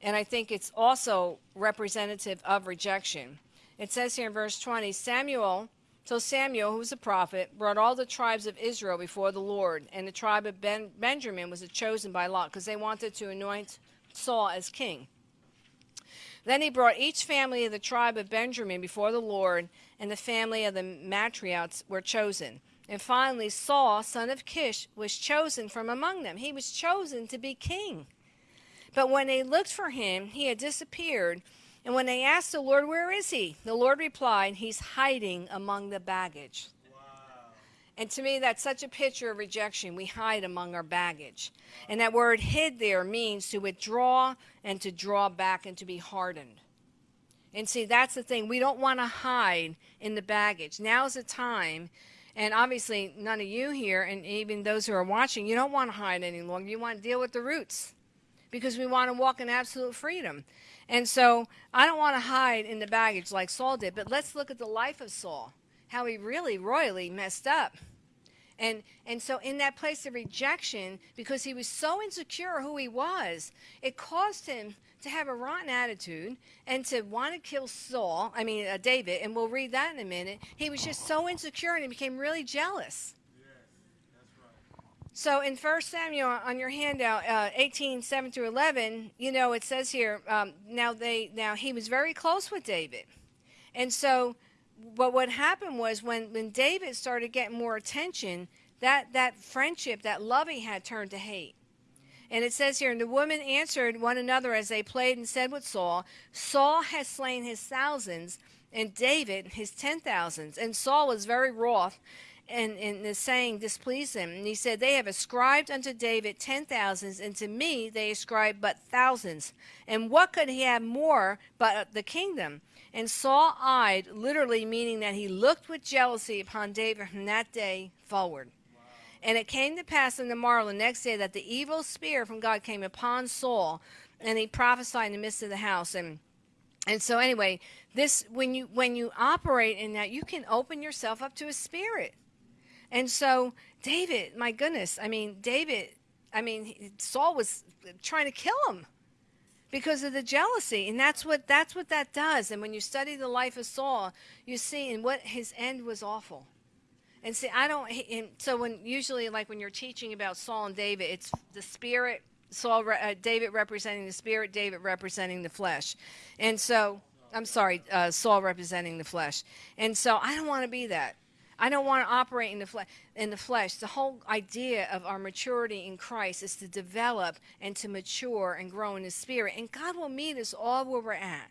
And I think it's also representative of rejection. It says here in verse 20 Samuel, so Samuel, who was a prophet, brought all the tribes of Israel before the Lord. And the tribe of ben, Benjamin was chosen by Lot because they wanted to anoint Saul as king. Then he brought each family of the tribe of Benjamin before the Lord, and the family of the matriarchs were chosen. And finally, Saul, son of Kish, was chosen from among them. He was chosen to be king. But when they looked for him, he had disappeared. And when they asked the Lord, Where is he? The Lord replied, He's hiding among the baggage. Wow. And to me, that's such a picture of rejection. We hide among our baggage. And that word hid there means to withdraw and to draw back and to be hardened. And see, that's the thing. We don't want to hide in the baggage. Now's the time and obviously, none of you here, and even those who are watching, you don't want to hide any longer. You want to deal with the roots because we want to walk in absolute freedom. And so I don't want to hide in the baggage like Saul did, but let's look at the life of Saul, how he really royally messed up. And, and so in that place of rejection, because he was so insecure who he was, it caused him to have a rotten attitude and to want to kill Saul, I mean, uh, David, and we'll read that in a minute. He was just so insecure and he became really jealous. So in First Samuel on your handout, uh, 18, 7 through 11, you know, it says here, um, now they now he was very close with David. And so but what happened was when, when David started getting more attention, that, that friendship, that love he had turned to hate. And it says here, and the women answered one another as they played and said with Saul, Saul has slain his thousands, and David his ten thousands. And Saul was very wroth, and, and the saying displeased him. And he said, They have ascribed unto David ten thousands, and to me they ascribe but thousands. And what could he have more but the kingdom? And Saul eyed, literally meaning that he looked with jealousy upon David from that day forward. And it came to pass in the morrow, the next day, that the evil spirit from God came upon Saul, and he prophesied in the midst of the house. And and so anyway, this when you when you operate in that, you can open yourself up to a spirit. And so David, my goodness, I mean David, I mean Saul was trying to kill him because of the jealousy and that's what that's what that does and when you study the life of saul you see and what his end was awful and see i don't and so when usually like when you're teaching about saul and david it's the spirit saul uh, david representing the spirit david representing the flesh and so i'm sorry uh, saul representing the flesh and so i don't want to be that I don't want to operate in the, fle- in the flesh. The whole idea of our maturity in Christ is to develop and to mature and grow in the Spirit. And God will meet us all where we're at.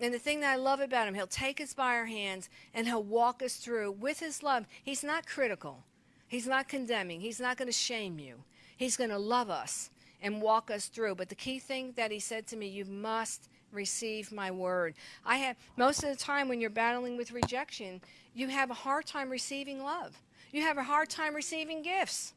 And the thing that I love about Him, He'll take us by our hands and He'll walk us through with His love. He's not critical, He's not condemning, He's not going to shame you. He's going to love us and walk us through. But the key thing that He said to me, you must receive my word. I have most of the time when you're battling with rejection, you have a hard time receiving love. You have a hard time receiving gifts.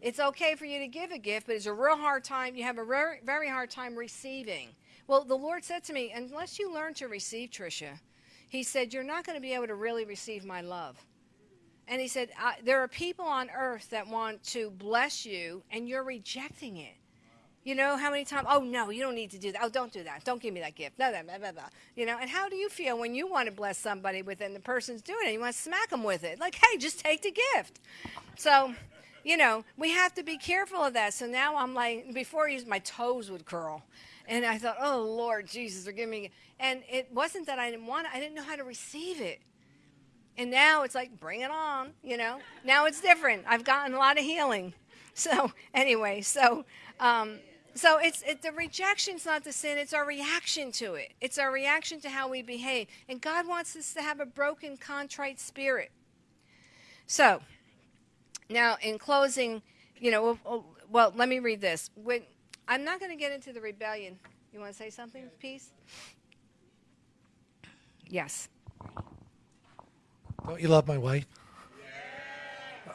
It's okay for you to give a gift, but it's a real hard time. You have a very, very hard time receiving. Well, the Lord said to me, unless you learn to receive, Tricia, He said, you're not going to be able to really receive my love. And He said, there are people on earth that want to bless you, and you're rejecting it. You know how many times? Oh no, you don't need to do that. Oh, don't do that. Don't give me that gift. No, no, blah, blah, blah. You know. And how do you feel when you want to bless somebody with it and the person's doing it? You want to smack them with it, like, hey, just take the gift. So, you know, we have to be careful of that. So now I'm like, before my toes would curl, and I thought, oh Lord Jesus, forgive me. And it wasn't that I didn't want it; I didn't know how to receive it. And now it's like, bring it on. You know. Now it's different. I've gotten a lot of healing. So anyway, so. Um, so it's it, the rejection's not the sin; it's our reaction to it. It's our reaction to how we behave, and God wants us to have a broken, contrite spirit. So, now in closing, you know, well, well let me read this. When, I'm not going to get into the rebellion. You want to say something, Peace? Yes. Don't you love my wife?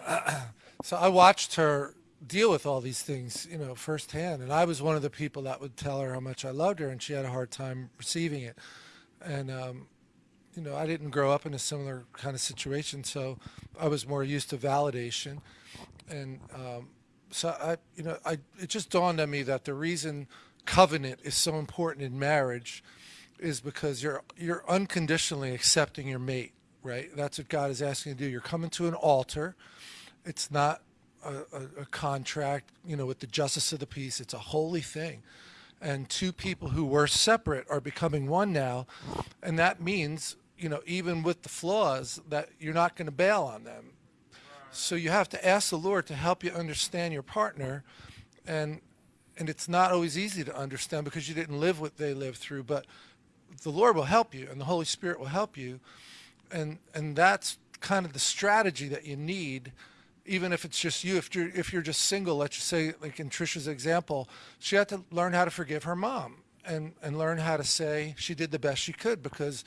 Yeah. so I watched her deal with all these things, you know, firsthand. And I was one of the people that would tell her how much I loved her, and she had a hard time receiving it. And um, you know, I didn't grow up in a similar kind of situation, so I was more used to validation. And um, so I, you know, I it just dawned on me that the reason covenant is so important in marriage is because you're you're unconditionally accepting your mate, right? That's what God is asking you to do. You're coming to an altar. It's not a, a, a contract, you know, with the justice of the peace. It's a holy thing. And two people who were separate are becoming one now. And that means, you know, even with the flaws, that you're not going to bail on them. So you have to ask the Lord to help you understand your partner. And and it's not always easy to understand because you didn't live what they lived through, but the Lord will help you and the Holy Spirit will help you. And and that's kind of the strategy that you need even if it's just you, if you're if you're just single, let's just say, like in Trisha's example, she had to learn how to forgive her mom and and learn how to say she did the best she could because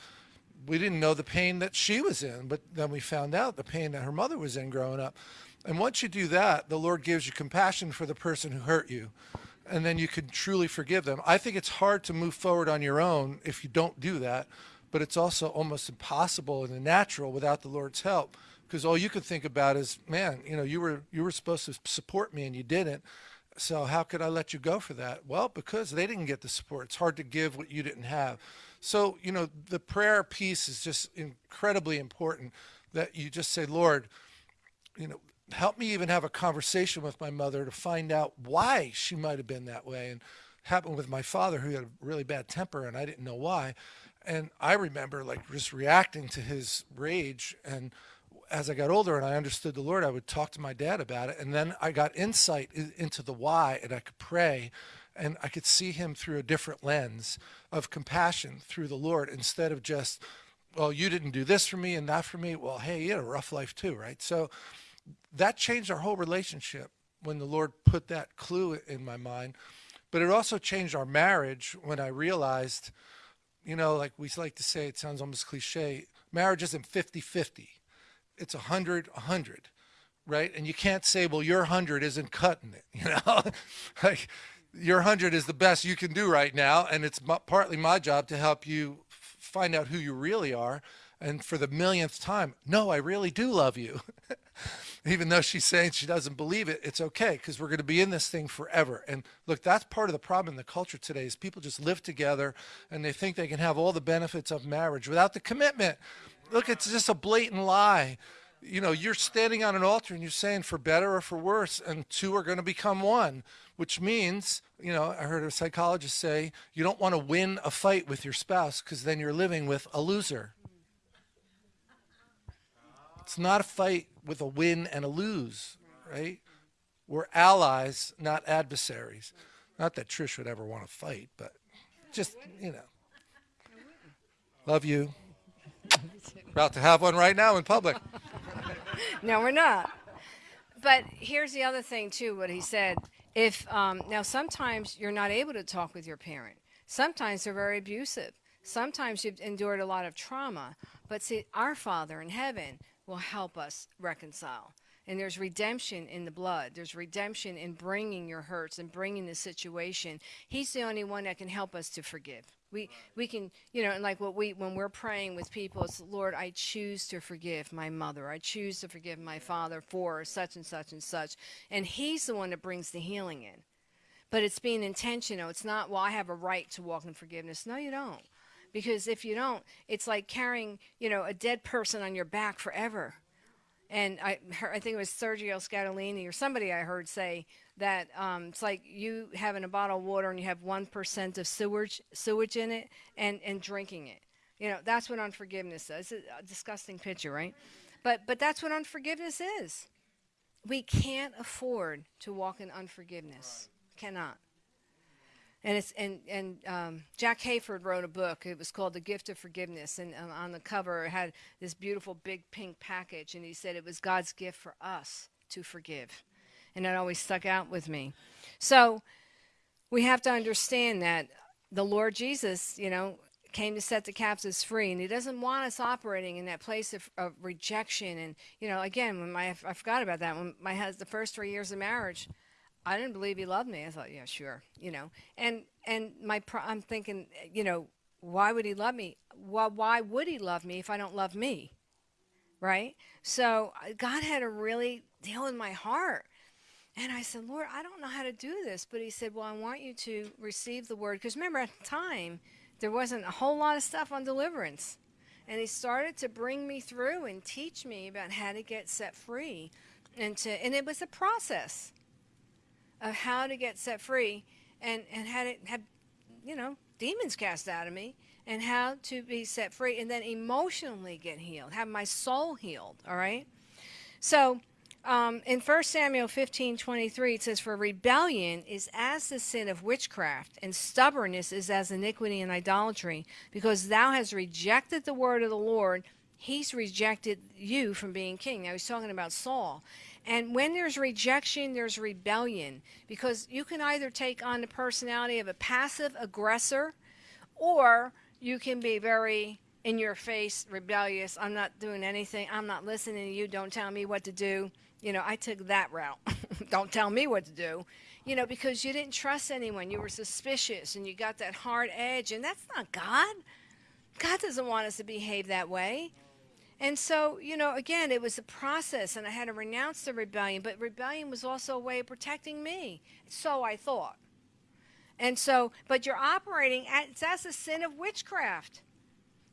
we didn't know the pain that she was in, but then we found out the pain that her mother was in growing up. And once you do that, the Lord gives you compassion for the person who hurt you. And then you can truly forgive them. I think it's hard to move forward on your own if you don't do that, but it's also almost impossible in the natural without the Lord's help because all you could think about is, man, you know, you were you were supposed to support me and you didn't. So how could I let you go for that? Well, because they didn't get the support. It's hard to give what you didn't have. So, you know, the prayer piece is just incredibly important that you just say, Lord, you know, help me even have a conversation with my mother to find out why she might have been that way. And happened with my father, who had a really bad temper, and I didn't know why. And I remember like just reacting to his rage. And as I got older and I understood the Lord, I would talk to my dad about it. And then I got insight into the why, and I could pray and I could see him through a different lens of compassion through the Lord instead of just, well, you didn't do this for me and that for me. Well, hey, you had a rough life too, right? So that changed our whole relationship when the Lord put that clue in my mind. But it also changed our marriage when I realized, you know, like we like to say, it sounds almost cliche, marriage isn't 50 50, it's 100 100 right? And you can't say, well, your hundred isn't cutting it, you know? like your hundred is the best you can do right now, and it's partly my job to help you find out who you really are. And for the millionth time, no, I really do love you. Even though she's saying she doesn't believe it, it's okay because we're going to be in this thing forever. And look, that's part of the problem in the culture today is people just live together and they think they can have all the benefits of marriage without the commitment. Look, it's just a blatant lie you know, you're standing on an altar and you're saying for better or for worse, and two are going to become one, which means, you know, I heard a psychologist say you don't want to win a fight with your spouse because then you're living with a loser. It's not a fight with a win and a lose, right? We're allies, not adversaries. Not that Trish would ever want to fight, but just, you know. Love you. About to have one right now in public. no, we're not. But here's the other thing too. What he said. If um, now sometimes you're not able to talk with your parent. Sometimes they're very abusive. Sometimes you've endured a lot of trauma. But see, our Father in heaven will help us reconcile. And there's redemption in the blood. There's redemption in bringing your hurts and bringing the situation. He's the only one that can help us to forgive. We we can, you know, and like what we when we're praying with people, it's Lord, I choose to forgive my mother. I choose to forgive my father for such and such and such. And he's the one that brings the healing in. But it's being intentional. It's not, well, I have a right to walk in forgiveness. No, you don't. Because if you don't, it's like carrying, you know, a dead person on your back forever. And I, I think it was Sergio Scataglini or somebody I heard say that um, it's like you having a bottle of water and you have 1% of sewage, sewage in it and, and drinking it. You know, that's what unforgiveness is. It's a disgusting picture, right? But, but that's what unforgiveness is. We can't afford to walk in unforgiveness. Cannot. And it's and and um, Jack Hayford wrote a book. It was called The Gift of Forgiveness, and, and on the cover it had this beautiful big pink package, and he said it was God's gift for us to forgive and that always stuck out with me. So we have to understand that the Lord Jesus, you know, came to set the captives free, and He doesn't want us operating in that place of, of rejection. And you know, again, when my I forgot about that when my husband the first three years of marriage. I didn't believe he loved me. I thought, yeah, sure, you know. And and my I'm thinking, you know, why would he love me? Well, why would he love me if I don't love me? Right? So uh, God had to really deal in my heart and I said, Lord, I don't know how to do this. But he said, Well, I want you to receive the word. Because remember, at the time, there wasn't a whole lot of stuff on deliverance. And he started to bring me through and teach me about how to get set free. And, to, and it was a process of how to get set free and, and had it had, you know, demons cast out of me and how to be set free and then emotionally get healed, have my soul healed. All right. So, um, in 1 Samuel 15 23, it says, For rebellion is as the sin of witchcraft, and stubbornness is as iniquity and idolatry. Because thou hast rejected the word of the Lord, he's rejected you from being king. Now he's talking about Saul. And when there's rejection, there's rebellion. Because you can either take on the personality of a passive aggressor, or you can be very in your face, rebellious. I'm not doing anything. I'm not listening to you. Don't tell me what to do you know, I took that route. Don't tell me what to do. You know, because you didn't trust anyone. You were suspicious and you got that hard edge. And that's not God. God doesn't want us to behave that way. And so, you know, again, it was a process, and I had to renounce the rebellion, but rebellion was also a way of protecting me. So I thought. And so, but you're operating at, that's a sin of witchcraft.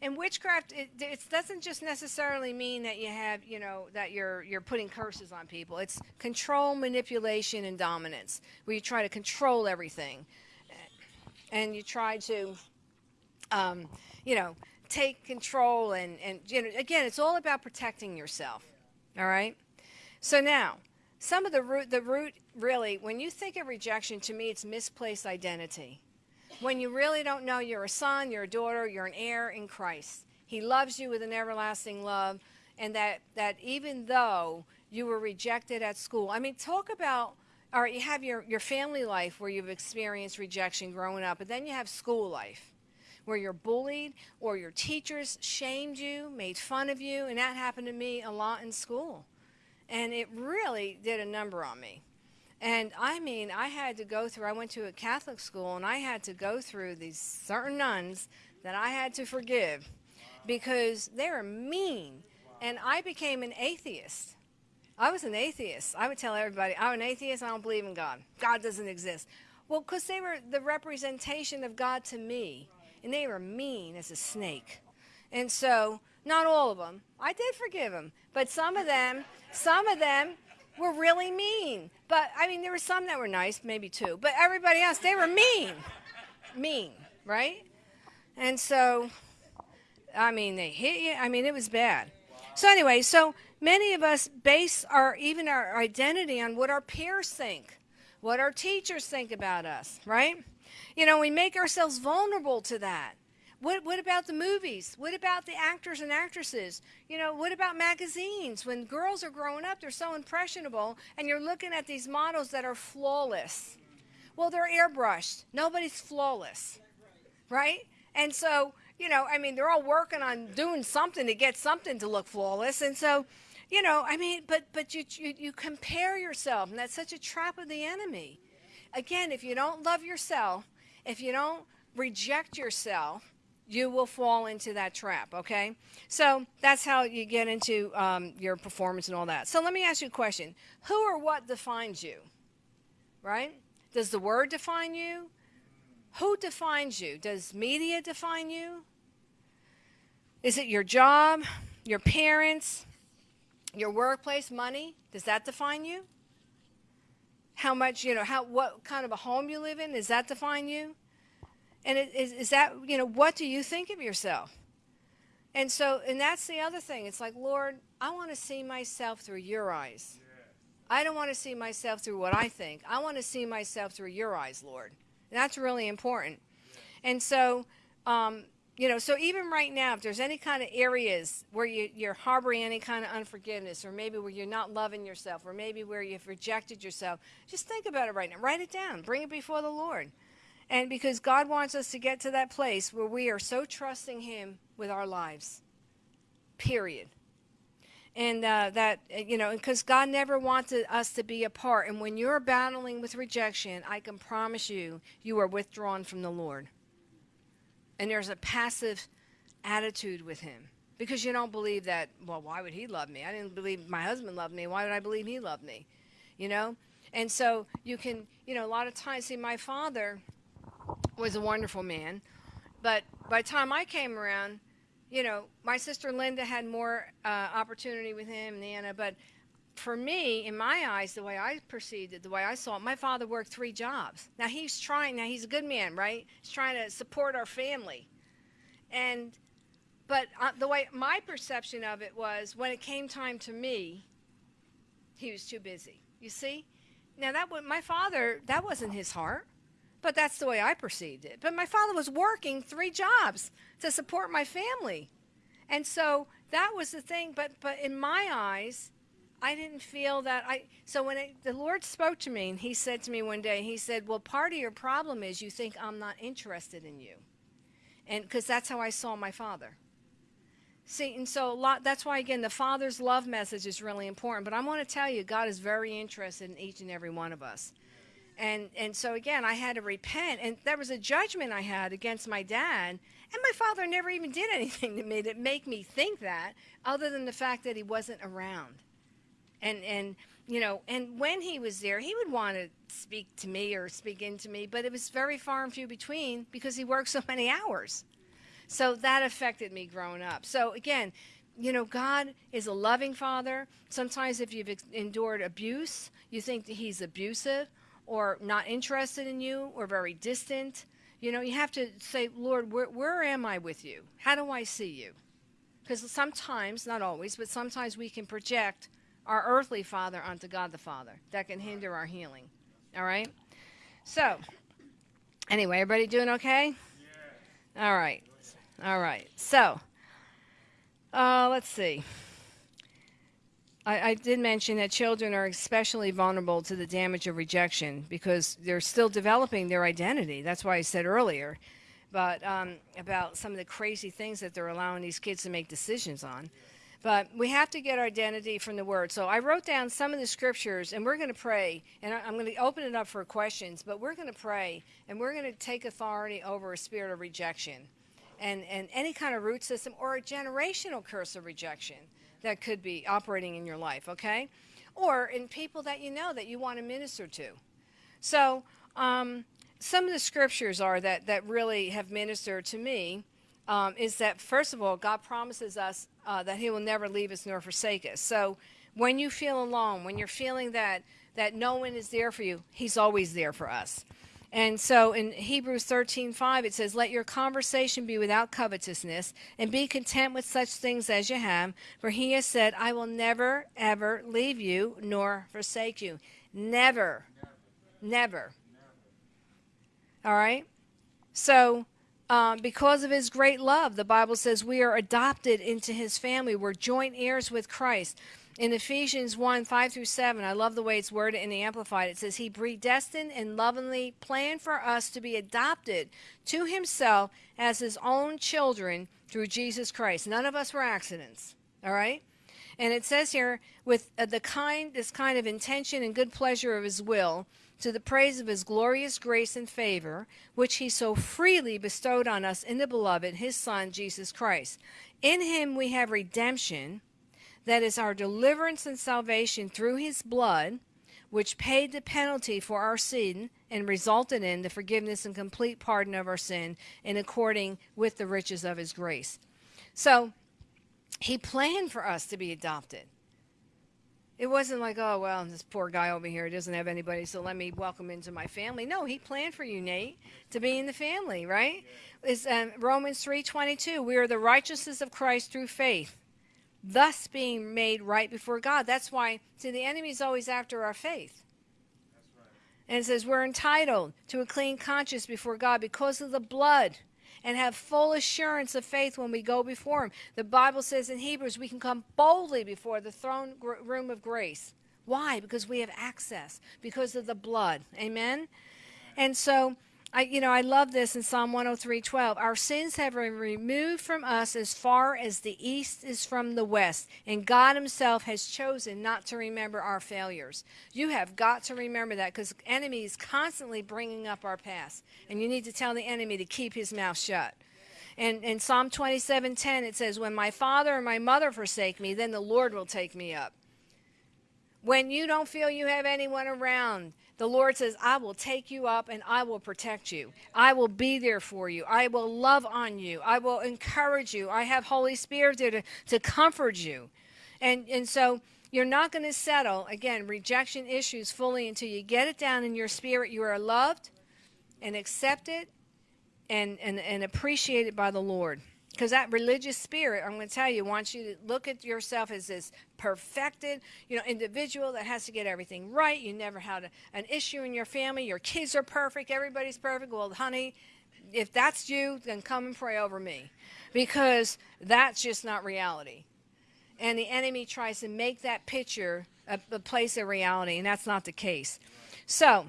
and witchcraft it, it doesn't just necessarily mean that you have you know that you're you're putting curses on people it's control manipulation and dominance where you try to control everything and you try to um, you know take control and and you know again it's all about protecting yourself all right? So now some of the root the root really when you think of rejection to me it's misplaced identity. When you really don't know you're a son, you're a daughter, you're an heir in Christ. He loves you with an everlasting love, and that, that even though you were rejected at school, I mean, talk about, or you have your, your family life where you've experienced rejection growing up, but then you have school life where you're bullied or your teachers shamed you, made fun of you, and that happened to me a lot in school. And it really did a number on me. And I mean, I had to go through, I went to a Catholic school and I had to go through these certain nuns that I had to forgive because they were mean. And I became an atheist. I was an atheist. I would tell everybody, I'm an atheist, I don't believe in God. God doesn't exist. Well, because they were the representation of God to me. And they were mean as a snake. And so, not all of them. I did forgive them. But some of them, some of them, were really mean. But I mean, there were some that were nice, maybe two. But everybody else, they were mean. mean, right? And so, I mean, they hit you. I mean, it was bad. So anyway, so many of us base our even our identity on what our peers think, what our teachers think about us, right? You know, we make ourselves vulnerable to that. What, what about the movies? What about the actors and actresses? You know, what about magazines? When girls are growing up, they're so impressionable, and you're looking at these models that are flawless. Well, they're airbrushed. Nobody's flawless, right? And so, you know, I mean, they're all working on doing something to get something to look flawless. And so, you know, I mean, but but you you, you compare yourself, and that's such a trap of the enemy. Again, if you don't love yourself, if you don't reject yourself, you will fall into that trap, okay? So that's how you get into um, your performance and all that. So let me ask you a question Who or what defines you? Right? Does the word define you? Who defines you? Does media define you? Is it your job, your parents, your workplace, money? Does that define you? How much, you know, how what kind of a home you live in, does that define you? And it, is, is that, you know, what do you think of yourself? And so, and that's the other thing. It's like, Lord, I want to see myself through your eyes. I don't want to see myself through what I think. I want to see myself through your eyes, Lord. And that's really important. And so, um, you know, so even right now, if there's any kind of areas where you, you're harboring any kind of unforgiveness, or maybe where you're not loving yourself, or maybe where you've rejected yourself, just think about it right now. Write it down. Bring it before the Lord. And because God wants us to get to that place where we are so trusting Him with our lives, period. And uh, that, you know, because God never wanted us to be apart. And when you're battling with rejection, I can promise you, you are withdrawn from the Lord. And there's a passive attitude with Him because you don't believe that, well, why would He love me? I didn't believe my husband loved me. Why would I believe He loved me? You know? And so you can, you know, a lot of times, see, my father was a wonderful man. But by the time I came around, you know, my sister Linda had more uh, opportunity with him, Nana. But for me, in my eyes, the way I perceived it, the way I saw it, my father worked three jobs. Now he's trying. Now he's a good man, right? He's trying to support our family, and but uh, the way my perception of it was, when it came time to me, he was too busy. You see, now that was my father. That wasn't his heart. But that's the way I perceived it. But my father was working three jobs to support my family. And so that was the thing. But, but in my eyes, I didn't feel that I. So when it, the Lord spoke to me, and He said to me one day, He said, Well, part of your problem is you think I'm not interested in you. And because that's how I saw my father. See, and so a lot, that's why, again, the Father's love message is really important. But I want to tell you, God is very interested in each and every one of us and and so again i had to repent and there was a judgment i had against my dad and my father never even did anything to me that make me think that other than the fact that he wasn't around and and you know and when he was there he would want to speak to me or speak into me but it was very far and few between because he worked so many hours So that affected me growing up. So again, you know, God is a loving father. Sometimes if you've endured abuse, you think that he's abusive or not interested in you or very distant. You know, you have to say, Lord, where, where am I with you? How do I see you? Because sometimes, not always, but sometimes we can project our earthly father onto God the Father. That can hinder our healing. All right? So, anyway, everybody doing okay? All right. All right. So, uh, let's see. I, I did mention that children are especially vulnerable to the damage of rejection because they're still developing their identity. That's why I said earlier, but um, about some of the crazy things that they're allowing these kids to make decisions on. But we have to get our identity from the Word. So I wrote down some of the scriptures, and we're going to pray. And I'm going to open it up for questions, but we're going to pray, and we're going to take authority over a spirit of rejection and, and any kind of root system or a generational curse of rejection that could be operating in your life, okay? Or in people that you know that you want to minister to. So, um, some of the scriptures are that, that really have ministered to me um, is that, first of all, God promises us uh, that He will never leave us nor forsake us. So, when you feel alone, when you're feeling that, that no one is there for you, He's always there for us. And so in Hebrews 13:5 it says let your conversation be without covetousness and be content with such things as you have for he has said I will never ever leave you nor forsake you. Never. Never. All right? So um, because of his great love, the Bible says we are adopted into his family. We're joint heirs with Christ. In Ephesians 1 5 through 7, I love the way it's worded in the Amplified. It says, He predestined and lovingly planned for us to be adopted to Himself as His own children through Jesus Christ. None of us were accidents, all right? And it says here, with uh, the kind, this kind of intention and good pleasure of His will, to the praise of His glorious grace and favor, which He so freely bestowed on us in the beloved, His Son, Jesus Christ. In Him we have redemption that is our deliverance and salvation through his blood, which paid the penalty for our sin and resulted in the forgiveness and complete pardon of our sin in according with the riches of his grace. So he planned for us to be adopted. It wasn't like, oh, well, this poor guy over here doesn't have anybody, so let me welcome into my family. No, he planned for you, Nate, to be in the family, right? It's um, Romans 3.22. We are the righteousness of Christ through faith thus being made right before God. That's why, see, the enemy's always after our faith. And it says we're entitled to a clean conscience before God because of the blood and have full assurance of faith when we go before Him. The Bible says in Hebrews we can come boldly before the throne room of grace. Why? Because we have access, because of the blood. Amen? And so, I, you know, I love this in Psalm 103:12. Our sins have been removed from us as far as the east is from the west, and God Himself has chosen not to remember our failures. You have got to remember that because the enemy is constantly bringing up our past, and you need to tell the enemy to keep his mouth shut. And in Psalm 27:10 it says, "When my father and my mother forsake me, then the Lord will take me up." When you don't feel you have anyone around, the Lord says, I will take you up and I will protect you. I will be there for you. I will love on you. I will encourage you. I have Holy Spirit there to, to comfort you. And, and so you're not going to settle, again, rejection issues fully until you get it down in your spirit. You are loved and accepted and, and, and appreciated by the Lord. Because that religious spirit, I'm going to tell you, wants you to look at yourself as this perfected, you know, individual that has to get everything right. You never had a, an issue in your family. Your kids are perfect. Everybody's perfect. Well, honey, if that's you, then come and pray over me, because that's just not reality. And the enemy tries to make that picture a, a place of reality, and that's not the case. So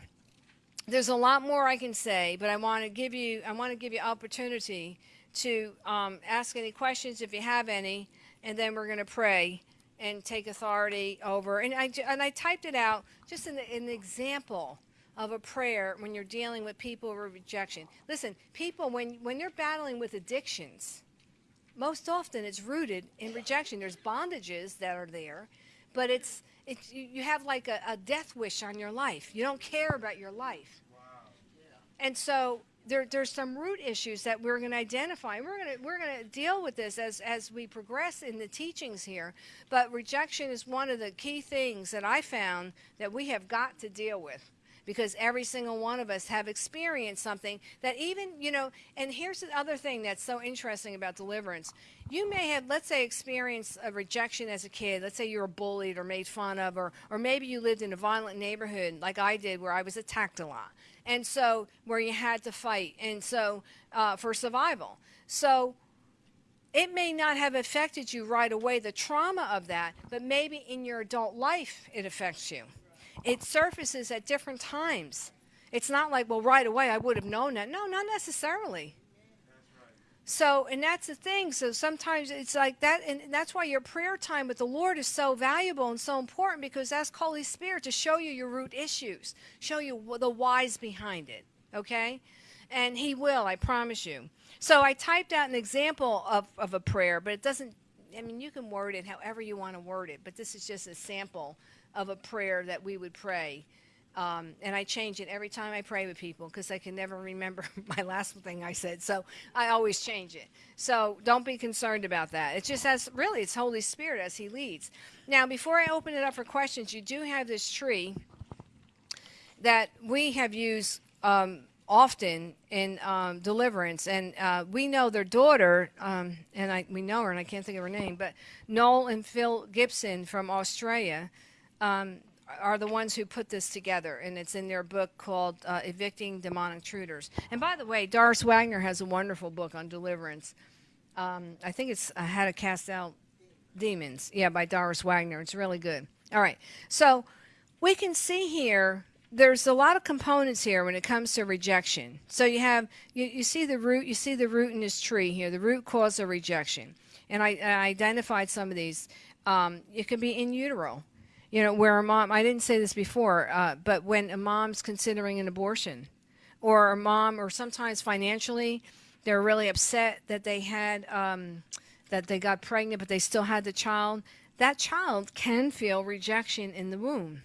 there's a lot more I can say, but I want to give you I want to give you opportunity to um, ask any questions if you have any, and then we're going to pray and take authority over. And I, and I typed it out just in an example of a prayer when you're dealing with people with rejection. Listen, people, when, when you're battling with addictions, most often it's rooted in rejection. There's bondages that are there, but it's, it's you have like a, a death wish on your life. You don't care about your life. And so there, there's some root issues that we're going to identify. We're going to we're going to deal with this as as we progress in the teachings here. But rejection is one of the key things that I found that we have got to deal with because every single one of us have experienced something that even you know and here's the other thing that's so interesting about deliverance. You may have let's say experienced a rejection as a kid. Let's say you were bullied or made fun of or or maybe you lived in a violent neighborhood like i did where i was attacked a lot. And so where you had to fight. And so uh, for survival. So it may not have affected you right away the trauma of that but maybe in your adult life it affects you it surfaces at different times. It's not like, well, right away I would have known that. No, not necessarily. So, and that's the thing. So sometimes it's like that, and that's why your prayer time with the Lord is so valuable and so important because that's Holy Spirit to show you your root issues, show you the whys behind it. Okay, and He will, I promise you. So I typed out an example of, of a prayer, but it doesn't. I mean, you can word it however you want to word it, but this is just a sample of a prayer that we would pray. Um, and I change it every time I pray with people because I can never remember my last thing I said. So I always change it. So don't be concerned about that. It just has really, it's Holy Spirit as He leads. Now, before I open it up for questions, you do have this tree that we have used um, often in um, deliverance, and uh, we know their daughter, um, and I, we know her, and I can't think of her name, but Noel and Phyl Gibson from Australia um, are the ones who put this together, and it's in their book called uh, Evicting Demonic Intruders. And by the way, Doris Wagner has a wonderful book on deliverance. Um, I think it's uh, How to Cast Out Demons. Yeah, by Doris Wagner. It's really good. All right. So we can see here there's a lot of components here when it comes to rejection. So you have you, you see the root you see the root in this tree here. The root cause of rejection, and I, I identified some of these. Um, it can be in utero you know, where a mom, I didn't say this before, uh, but when a mom's considering an abortion, or a mom, or sometimes financially, they're really upset that they had, um, that they got pregnant, but they still had the child, that child can feel rejection in the womb.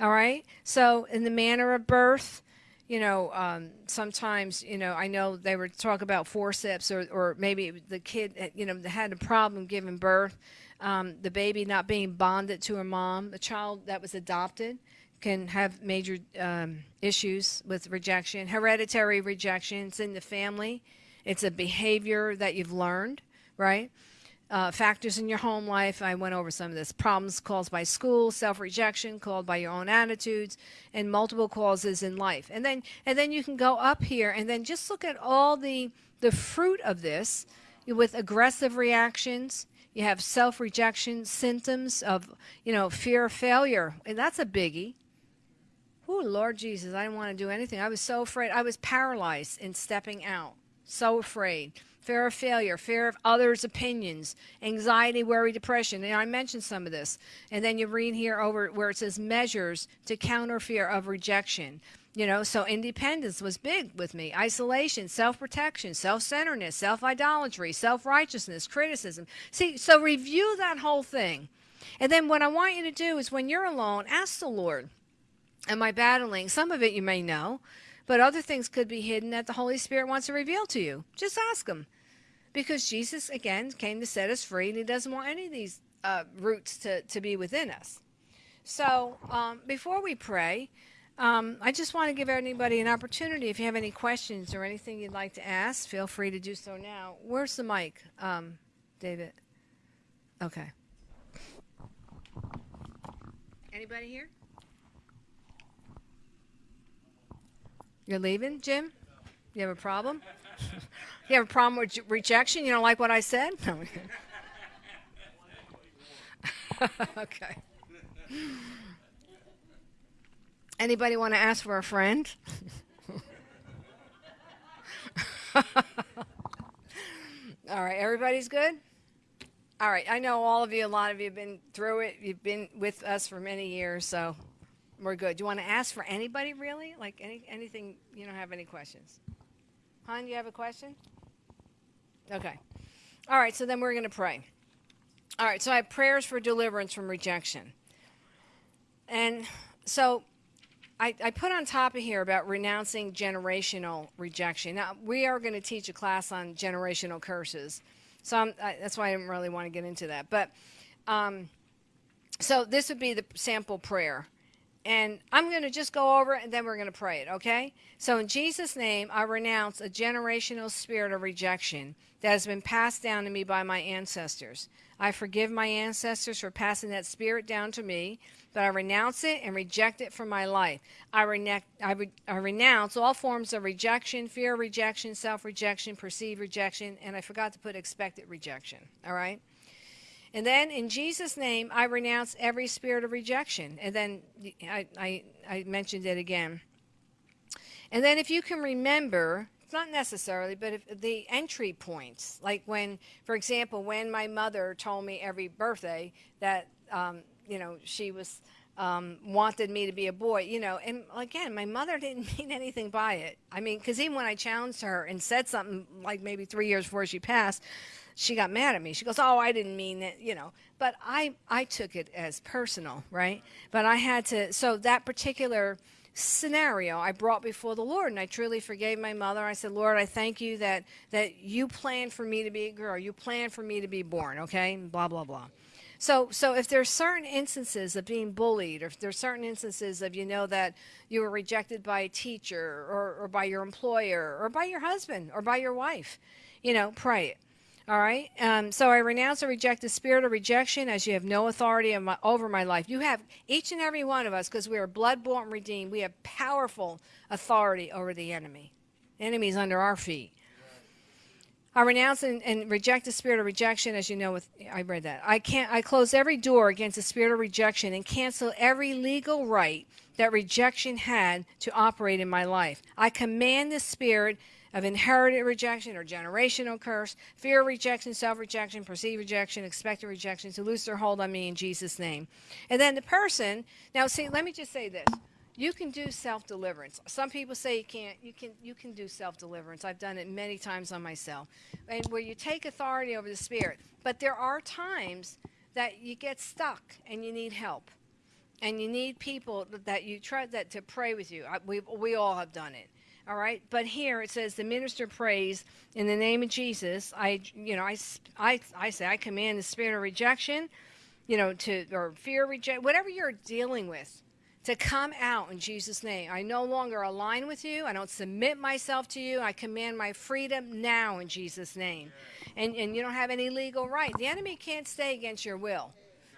All right? So, in the manner of birth, you know, um, sometimes, you know, I know they were talk about forceps or, or maybe the kid, you know, had a problem giving birth um, the baby not being bonded to her mom, a child that was adopted can have major um, issues with rejection, hereditary rejection. It's in the family. It's a behavior that you've learned, right? Uh, factors in your home life. I went over some of this. Problems caused by school, self-rejection caused by your own attitudes, and multiple causes in life. And then, and then you can go up here and then just look at all the the fruit of this with aggressive reactions, you have self-rejection, symptoms of, you know, fear of failure. And that's a biggie. Oh, Lord Jesus, I didn't want to do anything. I was so afraid. I was paralyzed in stepping out. So afraid. Fear of failure, fear of others' opinions, anxiety, worry, depression. And I mentioned some of this. And then you read here over where it says measures to counter fear of rejection. You know, so independence was big with me. Isolation, self protection, self centeredness, self idolatry, self righteousness, criticism. See, so review that whole thing. And then what I want you to do is when you're alone, ask the Lord, Am I battling? Some of it you may know, but other things could be hidden that the Holy Spirit wants to reveal to you. Just ask Him. Because Jesus, again, came to set us free, and He doesn't want any of these uh, roots to, to be within us. So um, before we pray, um, I just want to give anybody an opportunity. If you have any questions or anything you'd like to ask, feel free to do so now. Where's the mic, um, David? Okay. Anybody here? You're leaving, Jim? You have a problem? you have a problem with rejection? You don't like what I said? No. okay. Anybody want to ask for a friend? all right, everybody's good? All right, I know all of you, a lot of you have been through it. You've been with us for many years, so we're good. Do you want to ask for anybody really? Like any anything, you don't have any questions? Hon, you have a question? Okay. All right, so then we're going to pray. All right, so I have prayers for deliverance from rejection. And so I, I put on top of here about renouncing generational rejection. Now, we are going to teach a class on generational curses. So I, that's why I didn't really want to get into that. But um, so this would be the sample prayer. And I'm going to just go over it and then we're going to pray it, okay? So in Jesus' name, I renounce a generational spirit of rejection that has been passed down to me by my ancestors. I forgive my ancestors for passing that spirit down to me, but I renounce it and reject it from my life. I, rene- I, re- I renounce all forms of rejection, fear of rejection, self rejection, perceived rejection, and I forgot to put expected rejection, all right? And then in Jesus' name, I renounce every spirit of rejection. And then I, I, I mentioned it again. And then if you can remember, not necessarily, but if the entry points, like when, for example, when my mother told me every birthday that, um, you know, she was um, wanted me to be a boy, you know, and again, my mother didn't mean anything by it. I mean, because even when I challenged her and said something like maybe three years before she passed, she got mad at me. She goes, "Oh, I didn't mean it," you know. But I I took it as personal, right? But I had to. So that particular scenario I brought before the Lord, and I truly forgave my mother. I said, "Lord, I thank you that that you planned for me to be a girl. You planned for me to be born." Okay, blah blah blah. So, so if there's certain instances of being bullied, or if there's certain instances of you know that you were rejected by a teacher, or, or by your employer, or by your husband, or by your wife, you know, pray it. All right. Um, so I renounce and reject the spirit of rejection as you have no authority my, over my life. You have each and every one of us, because we are blood bought and redeemed, we have powerful authority over the enemy. The enemy is under our feet. I renounce and, and, reject the spirit of rejection, as you know. With I read that. I can't. I close every door against the spirit of rejection and cancel every legal right that rejection had to operate in my life. I command the spirit of inherited rejection or generational curse, fear of rejection, self rejection, perceived rejection, expected rejection to lose their hold on me in Jesus' name. And then the person. Now, see, let me just say this you can do self deliverance. Some people say you can't. You can you can do self deliverance. I've done it many times on myself. And where you take authority over the spirit. But there are times that you get stuck and you need help. And you need people that you try that to pray with you. I, we we all have done it. All right? But here it says the minister prays in the name of Jesus. I you know, I I I say I command the spirit of rejection, you know, to or fear reject whatever you're dealing with to come out in Jesus' name. I no longer align with you. I don't submit myself to you. I command my freedom now in Jesus' name. And, and you don't have any legal right. The enemy can't stay against your will.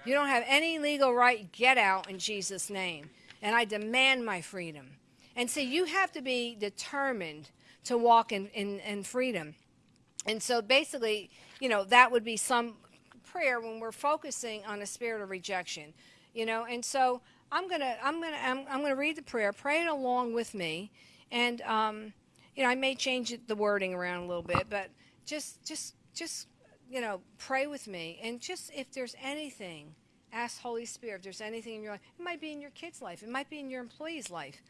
You don't have any legal right. Get out in Jesus' name. And I demand my freedom. And so you have to be determined to walk in, in, in freedom. And so basically, you know, that would be some prayer when we're focusing on a spirit of rejection. You know, and so I'm gonna I'm gonna I'm, I'm gonna read the prayer. Pray it along with me, and um, you know I may change the wording around a little bit, but just just just you know pray with me, and just if there's anything, ask Holy Spirit. If there's anything in your life, it might be in your kid's life, it might be in your employee's life,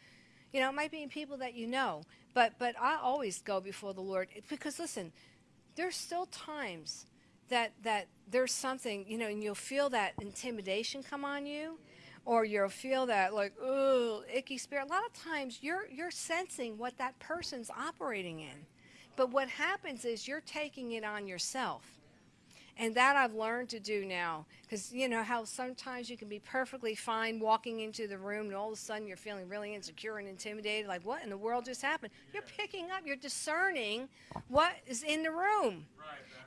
you know, it might be people that you know. But but I always go before the Lord eh, because listen, there's still times that that there's something you know, and you'll feel that intimidation come on you or you'll feel that like icky spirit a lot of times you're you're sensing what that person's operating in but what happens is you're taking it on yourself and that i've learned to do now because you know how sometimes you can be perfectly fine walking into the room and all of a sudden you're feeling really insecure and intimidated like what in the world just happened? You're picking up you're discerning what is in the room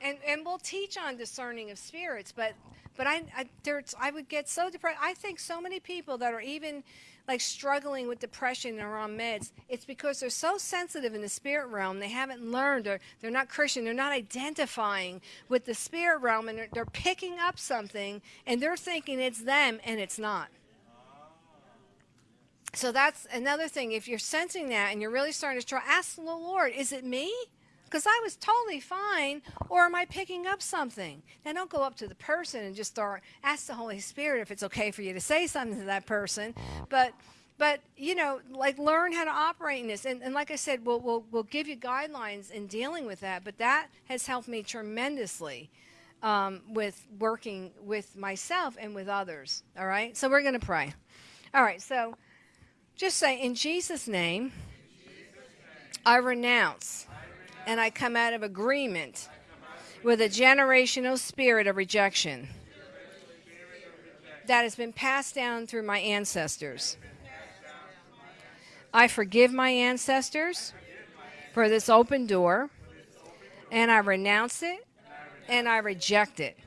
and and we'll teach on discerning of spirits but but I, I, there's, I would get so depressed. I think so many people that are even like struggling with depression or on meds, it's because they're so sensitive in the spirit realm. They haven't learned, or they're not Christian. They're not identifying with the spirit realm, and they're, they're picking up something, and they're thinking it's them, and it's not. So that's another thing. If you're sensing that and you're really starting to try, ask the Lord, is it me? Because I was totally fine, or am I picking up something? Now, don't go up to the person and just start ask the Holy Spirit if it's okay for you to say something to that person, but but you know, like learn how to operate in this, and, and like I said, we'll, we'll we'll give you guidelines in dealing with that. But that has helped me tremendously um, with working with myself and with others. All right, so we're going to pray. All right, so Just say, in Jesus' name, I renounce and I come out of agreement with a generational spirit of rejection that has been passed down through my ancestors. I forgive my ancestors for this open door, and I renounce it and I reject it.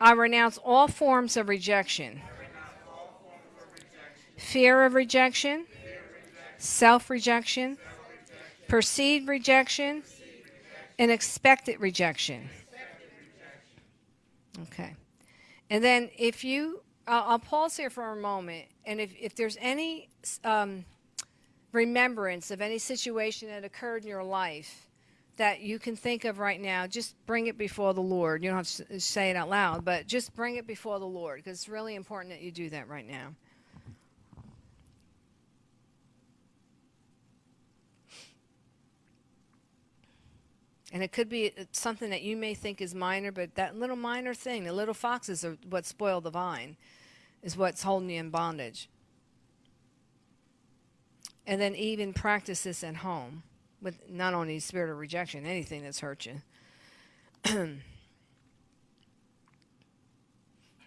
I renounce all forms of rejection fear of rejection, self rejection, perceived rejection, and expected rejection. Okay. And then if you, I'll, pause here for a moment, and if, if there's any um, remembrance of any situation that occurred in your life that you can think of right now, just bring it before the Lord. You don't have to say it out loud, but just bring it before the Lord because it's really important that you do that right now. And it could be uh, something that you may think is minor, but that little minor thing, the little foxes are what spoil the vine, is what's holding you in bondage. And then even practice this at home with not only spirit of rejection, anything that's hurt you.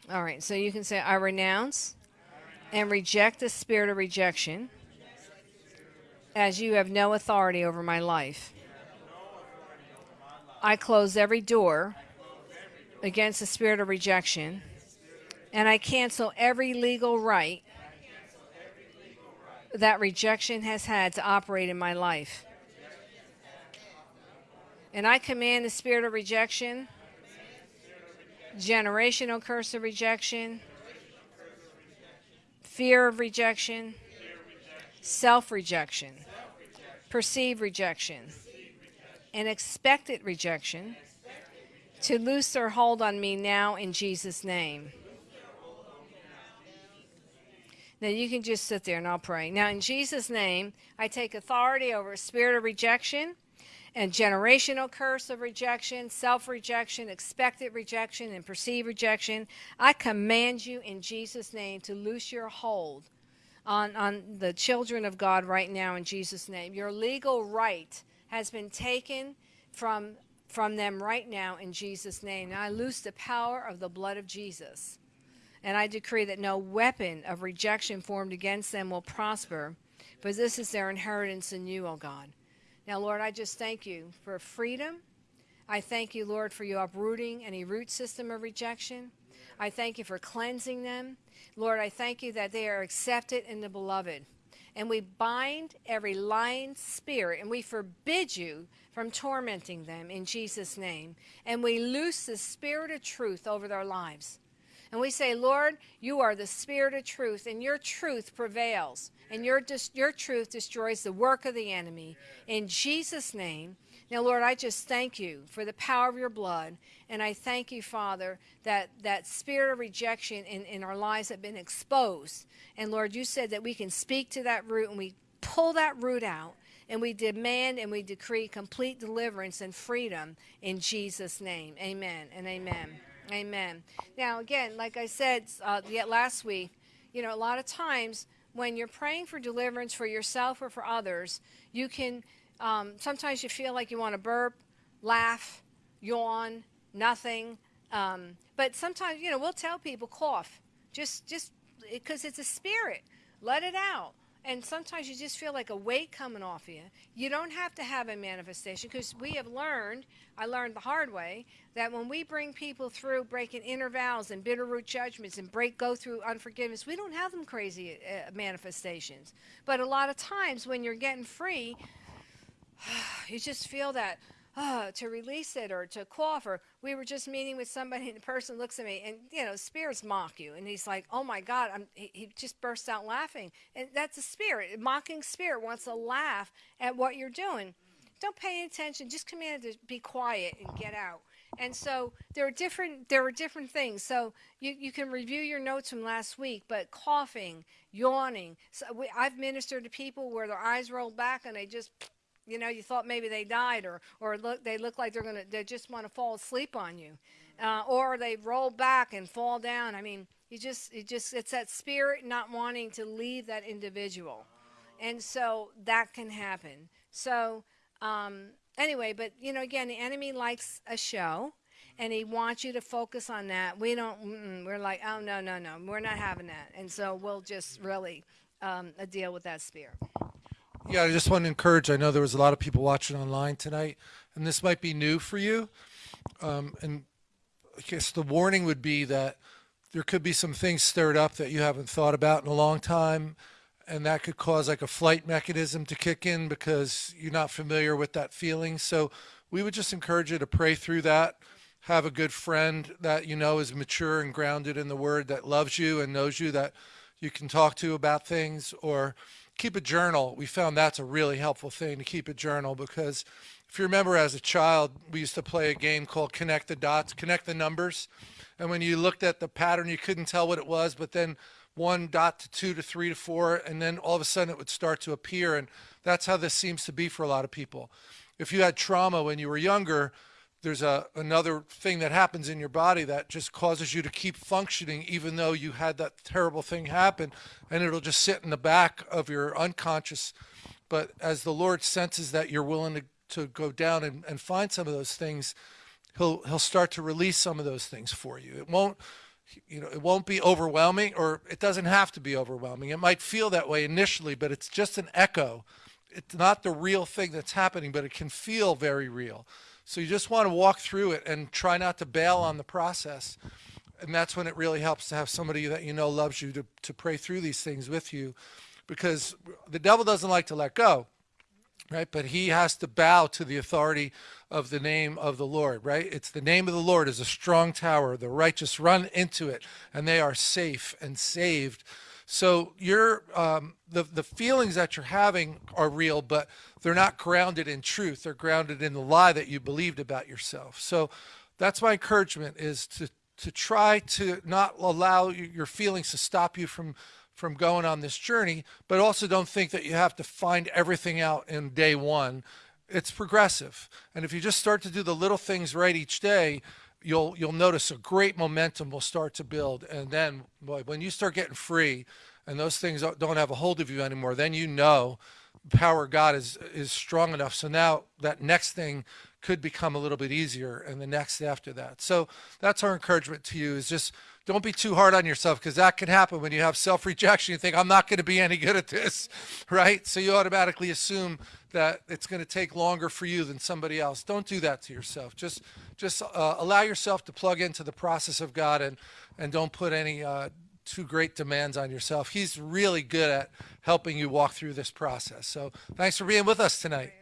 All right, so you can say, I renounce and reject the spirit of rejection as you have no authority over my life. I close every door against the spirit of rejection, and I cancel every legal right that rejection has had to operate in my life. And I command the spirit of rejection, generational curse of rejection, fear of rejection, self rejection, perceived rejection and expected rejection to loose their hold on me now in Jesus' name. Now you can just sit there and I'll pray. Now, in Jesus' name, I take authority over spirit of rejection and generational curse of rejection, self rejection, expected rejection, and perceived rejection. I command you in Jesus' name to loose your hold on, on the children of God right now in Jesus' name. Your legal right has been taken from, from them right now in Jesus' name. Now I loose the power of the blood of Jesus. And I decree that no weapon of rejection formed against them will prosper, for this is their inheritance in you, O God. Now, Lord, I just thank you for freedom. I thank you, Lord, for you uprooting any root system of rejection. I thank you for cleansing them. Lord, I thank you that they are accepted in the beloved. And we bind every lying spirit and we forbid you from tormenting them in Jesus' name. And we loose the spirit of truth over their lives. And we say, Lord, you are the spirit of truth, and your truth prevails, and your, your truth destroys the work of the enemy. In Jesus' name. Now, Lord, I just thank you for the power of your blood, and I thank you, Father, that that spirit of rejection in, in our lives have been exposed. And Lord, you said that we can speak to that root, and we pull that root out, and we demand and we decree complete deliverance and freedom in Jesus' name. Amen and amen. Amen. Now, again, like I said uh, yet last week, you know, a lot of times when you're praying for deliverance for yourself or for others, you can um, sometimes you feel like you want to burp, laugh, yawn, nothing. Um, but sometimes, you know, we'll tell people cough, just just because it's a spirit, let it out. And sometimes you just feel like a weight coming off of you. You don't have to have a manifestation because we have learned, I learned the hard way, that when we bring people through breaking inner vows and bitter root judgments and break go through unforgiveness, we don't have them crazy uh, manifestations. But a lot of times when you're getting free, you just feel that uh, to release it or to cough or we were just meeting with somebody and the person looks at me and you know spirits mock you. And he's like oh my god I'm, he, he just bursts out laughing. And that's a spirit. A mocking spirit wants to laugh at what you're doing. Don't pay attention. Just command to be quiet and get out. And so there are different there are different things. So you, you can review your notes from last week but coughing yawning. So we, i've ministered to people where their eyes roll back and they just you know you thought maybe they died or or look they look like they're gonna they just want to fall asleep on you uh, or they roll back and fall down i mean You just, you just, it's that spirit not wanting to leave that individual. And so that can happen. So, um, anyway, but you know, again, the enemy likes a show and he wants you to focus on that. We don't, we're like, oh, no, no, no, we're not having that. And so we'll just really um, uh, deal with that spirit. Yeah, I just want to encourage. I know there was a lot of people watching online tonight, and this might be new for you. Um, and I guess the warning would be that there could be some things stirred up that you haven't thought about in a long time, and that could cause like a flight mechanism to kick in because you're not familiar with that feeling. So we would just encourage you to pray through that. Have a good friend that you know is mature and grounded in the Word, that loves you and knows you, that you can talk to about things, or keep a journal. We found that's a really helpful thing to keep a journal because if you remember as a child, we used to play a game called Connect the Dots, connect the numbers. And when you looked at the pattern, you couldn't tell what it was, but then one dot to two to three to four, and then all of a sudden it would start to appear. And that's how this seems to be for a lot of people. If you had trauma when you were younger, there's a another thing that happens in your body that just causes you to keep functioning even though you had that terrible thing happen and it'll just sit in the back of your unconscious. But as the lord senses that you're willing to, to go down and, and find some of those things he'll he'll start to release some of those things for you. It won't you know it won't be overwhelming or it doesn't have to be overwhelming. It might feel that way initially but it's just an echo. It's not the real thing that's happening but it can feel very real so you just want to walk through it and try not to bail on the process. And that's when it really helps to have somebody that you know loves you to, to pray through these things with you because the devil doesn't like to let go, right? But he has to bow to the authority of the name of the Lord, right? It's the name of the Lord is a strong tower. The righteous run into it and they are safe and saved. So your um, the the feelings that you're having are real, but they're not grounded in truth. They're grounded in the lie that you believed about yourself. So that's my encouragement is to to try to not allow your feelings to stop you from from going on this journey, but also don't think that you have to find everything out in day one. It's progressive. And if you just start to do the little things right each day, you'll you'll notice a great momentum will start to build and then boy, when you start getting free and those things don't have a hold of you anymore then you know power of god is is strong enough. So now that next thing could become a little bit easier and the next after that. So that's our encouragement to you is just don't be too hard on yourself because that can happen when you have self-rejection. You think i'm not going to be any good at this right? So you automatically assume that it's going to take longer for you than somebody else. Don't do that to yourself. Just just uh, allow yourself to plug into the process of god and and don't put any uh, too great demands on yourself he's really good at helping you walk through this process so thanks for being with us tonight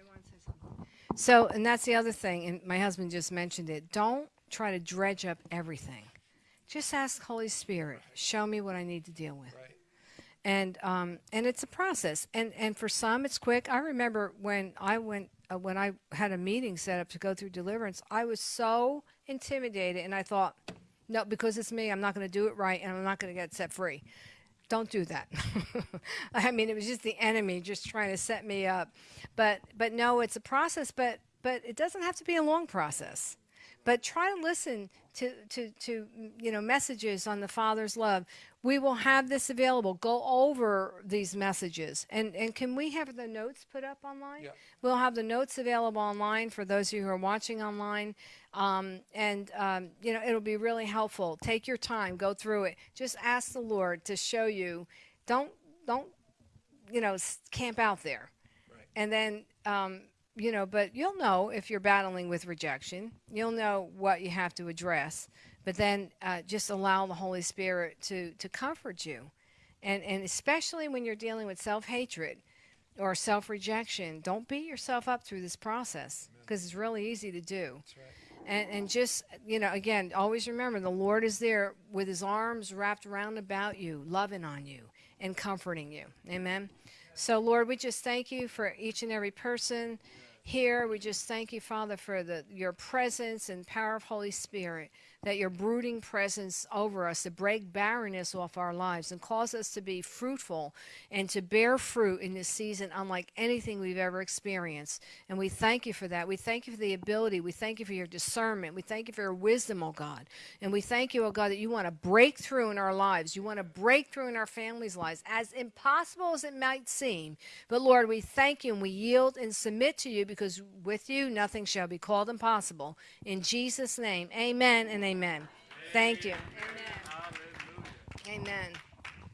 So, and that's the other thing, and my husband just mentioned it. Don't try to dredge up everything. Just ask Holy Spirit, show me what I need to deal with. right And um, and it's a process. And and for some, it's quick. I remember when I went uh, when I had a meeting set up to go through deliverance. I was so intimidated, and I thought, no, because it's me, I'm not going to do it right, and I'm not going to get set free. Don't do that. I mean, it was just the enemy just trying to set me up. But but no, it's a process. But but it doesn't have to be a long process. But try to listen to to to you know messages on the Father's love. We will have this available. Go over these messages, and and can we have the notes put up online? Yeah. We'll have the notes available online for those of you who are watching online. Um, and um, you know it'll be really helpful. Take your time, go through it. Just ask the Lord to show you. Don't don't you know camp out there. Right. And then um, you know, but you'll know if you're battling with rejection. You'll know what you have to address. But then uh, just allow the Holy Spirit to to comfort you, and and especially when you're dealing with self hatred or self rejection, don't beat yourself up through this process because it's really easy to do. that's right And, and just, you know, again, always remember the Lord is there with his arms wrapped around about you, loving on you and comforting you. Amen. So, Lord, we just thank you for each and every person here. We just thank you, Father, for the, your presence and power of Holy Spirit. That your brooding presence over us to break barrenness off our lives and cause us to be fruitful and to bear fruit in this season unlike anything we've ever experienced. And we thank you for that. We thank you for the ability. We thank you for your discernment. We thank you for your wisdom, oh God. And we thank you, oh God, that you want to break through in our lives. You want to break through in our families' lives, as impossible as it might seem. But Lord, we thank you and we yield and submit to you because with you nothing shall be called impossible. In Jesus' name, amen and amen. Thank you. Amen. Amen.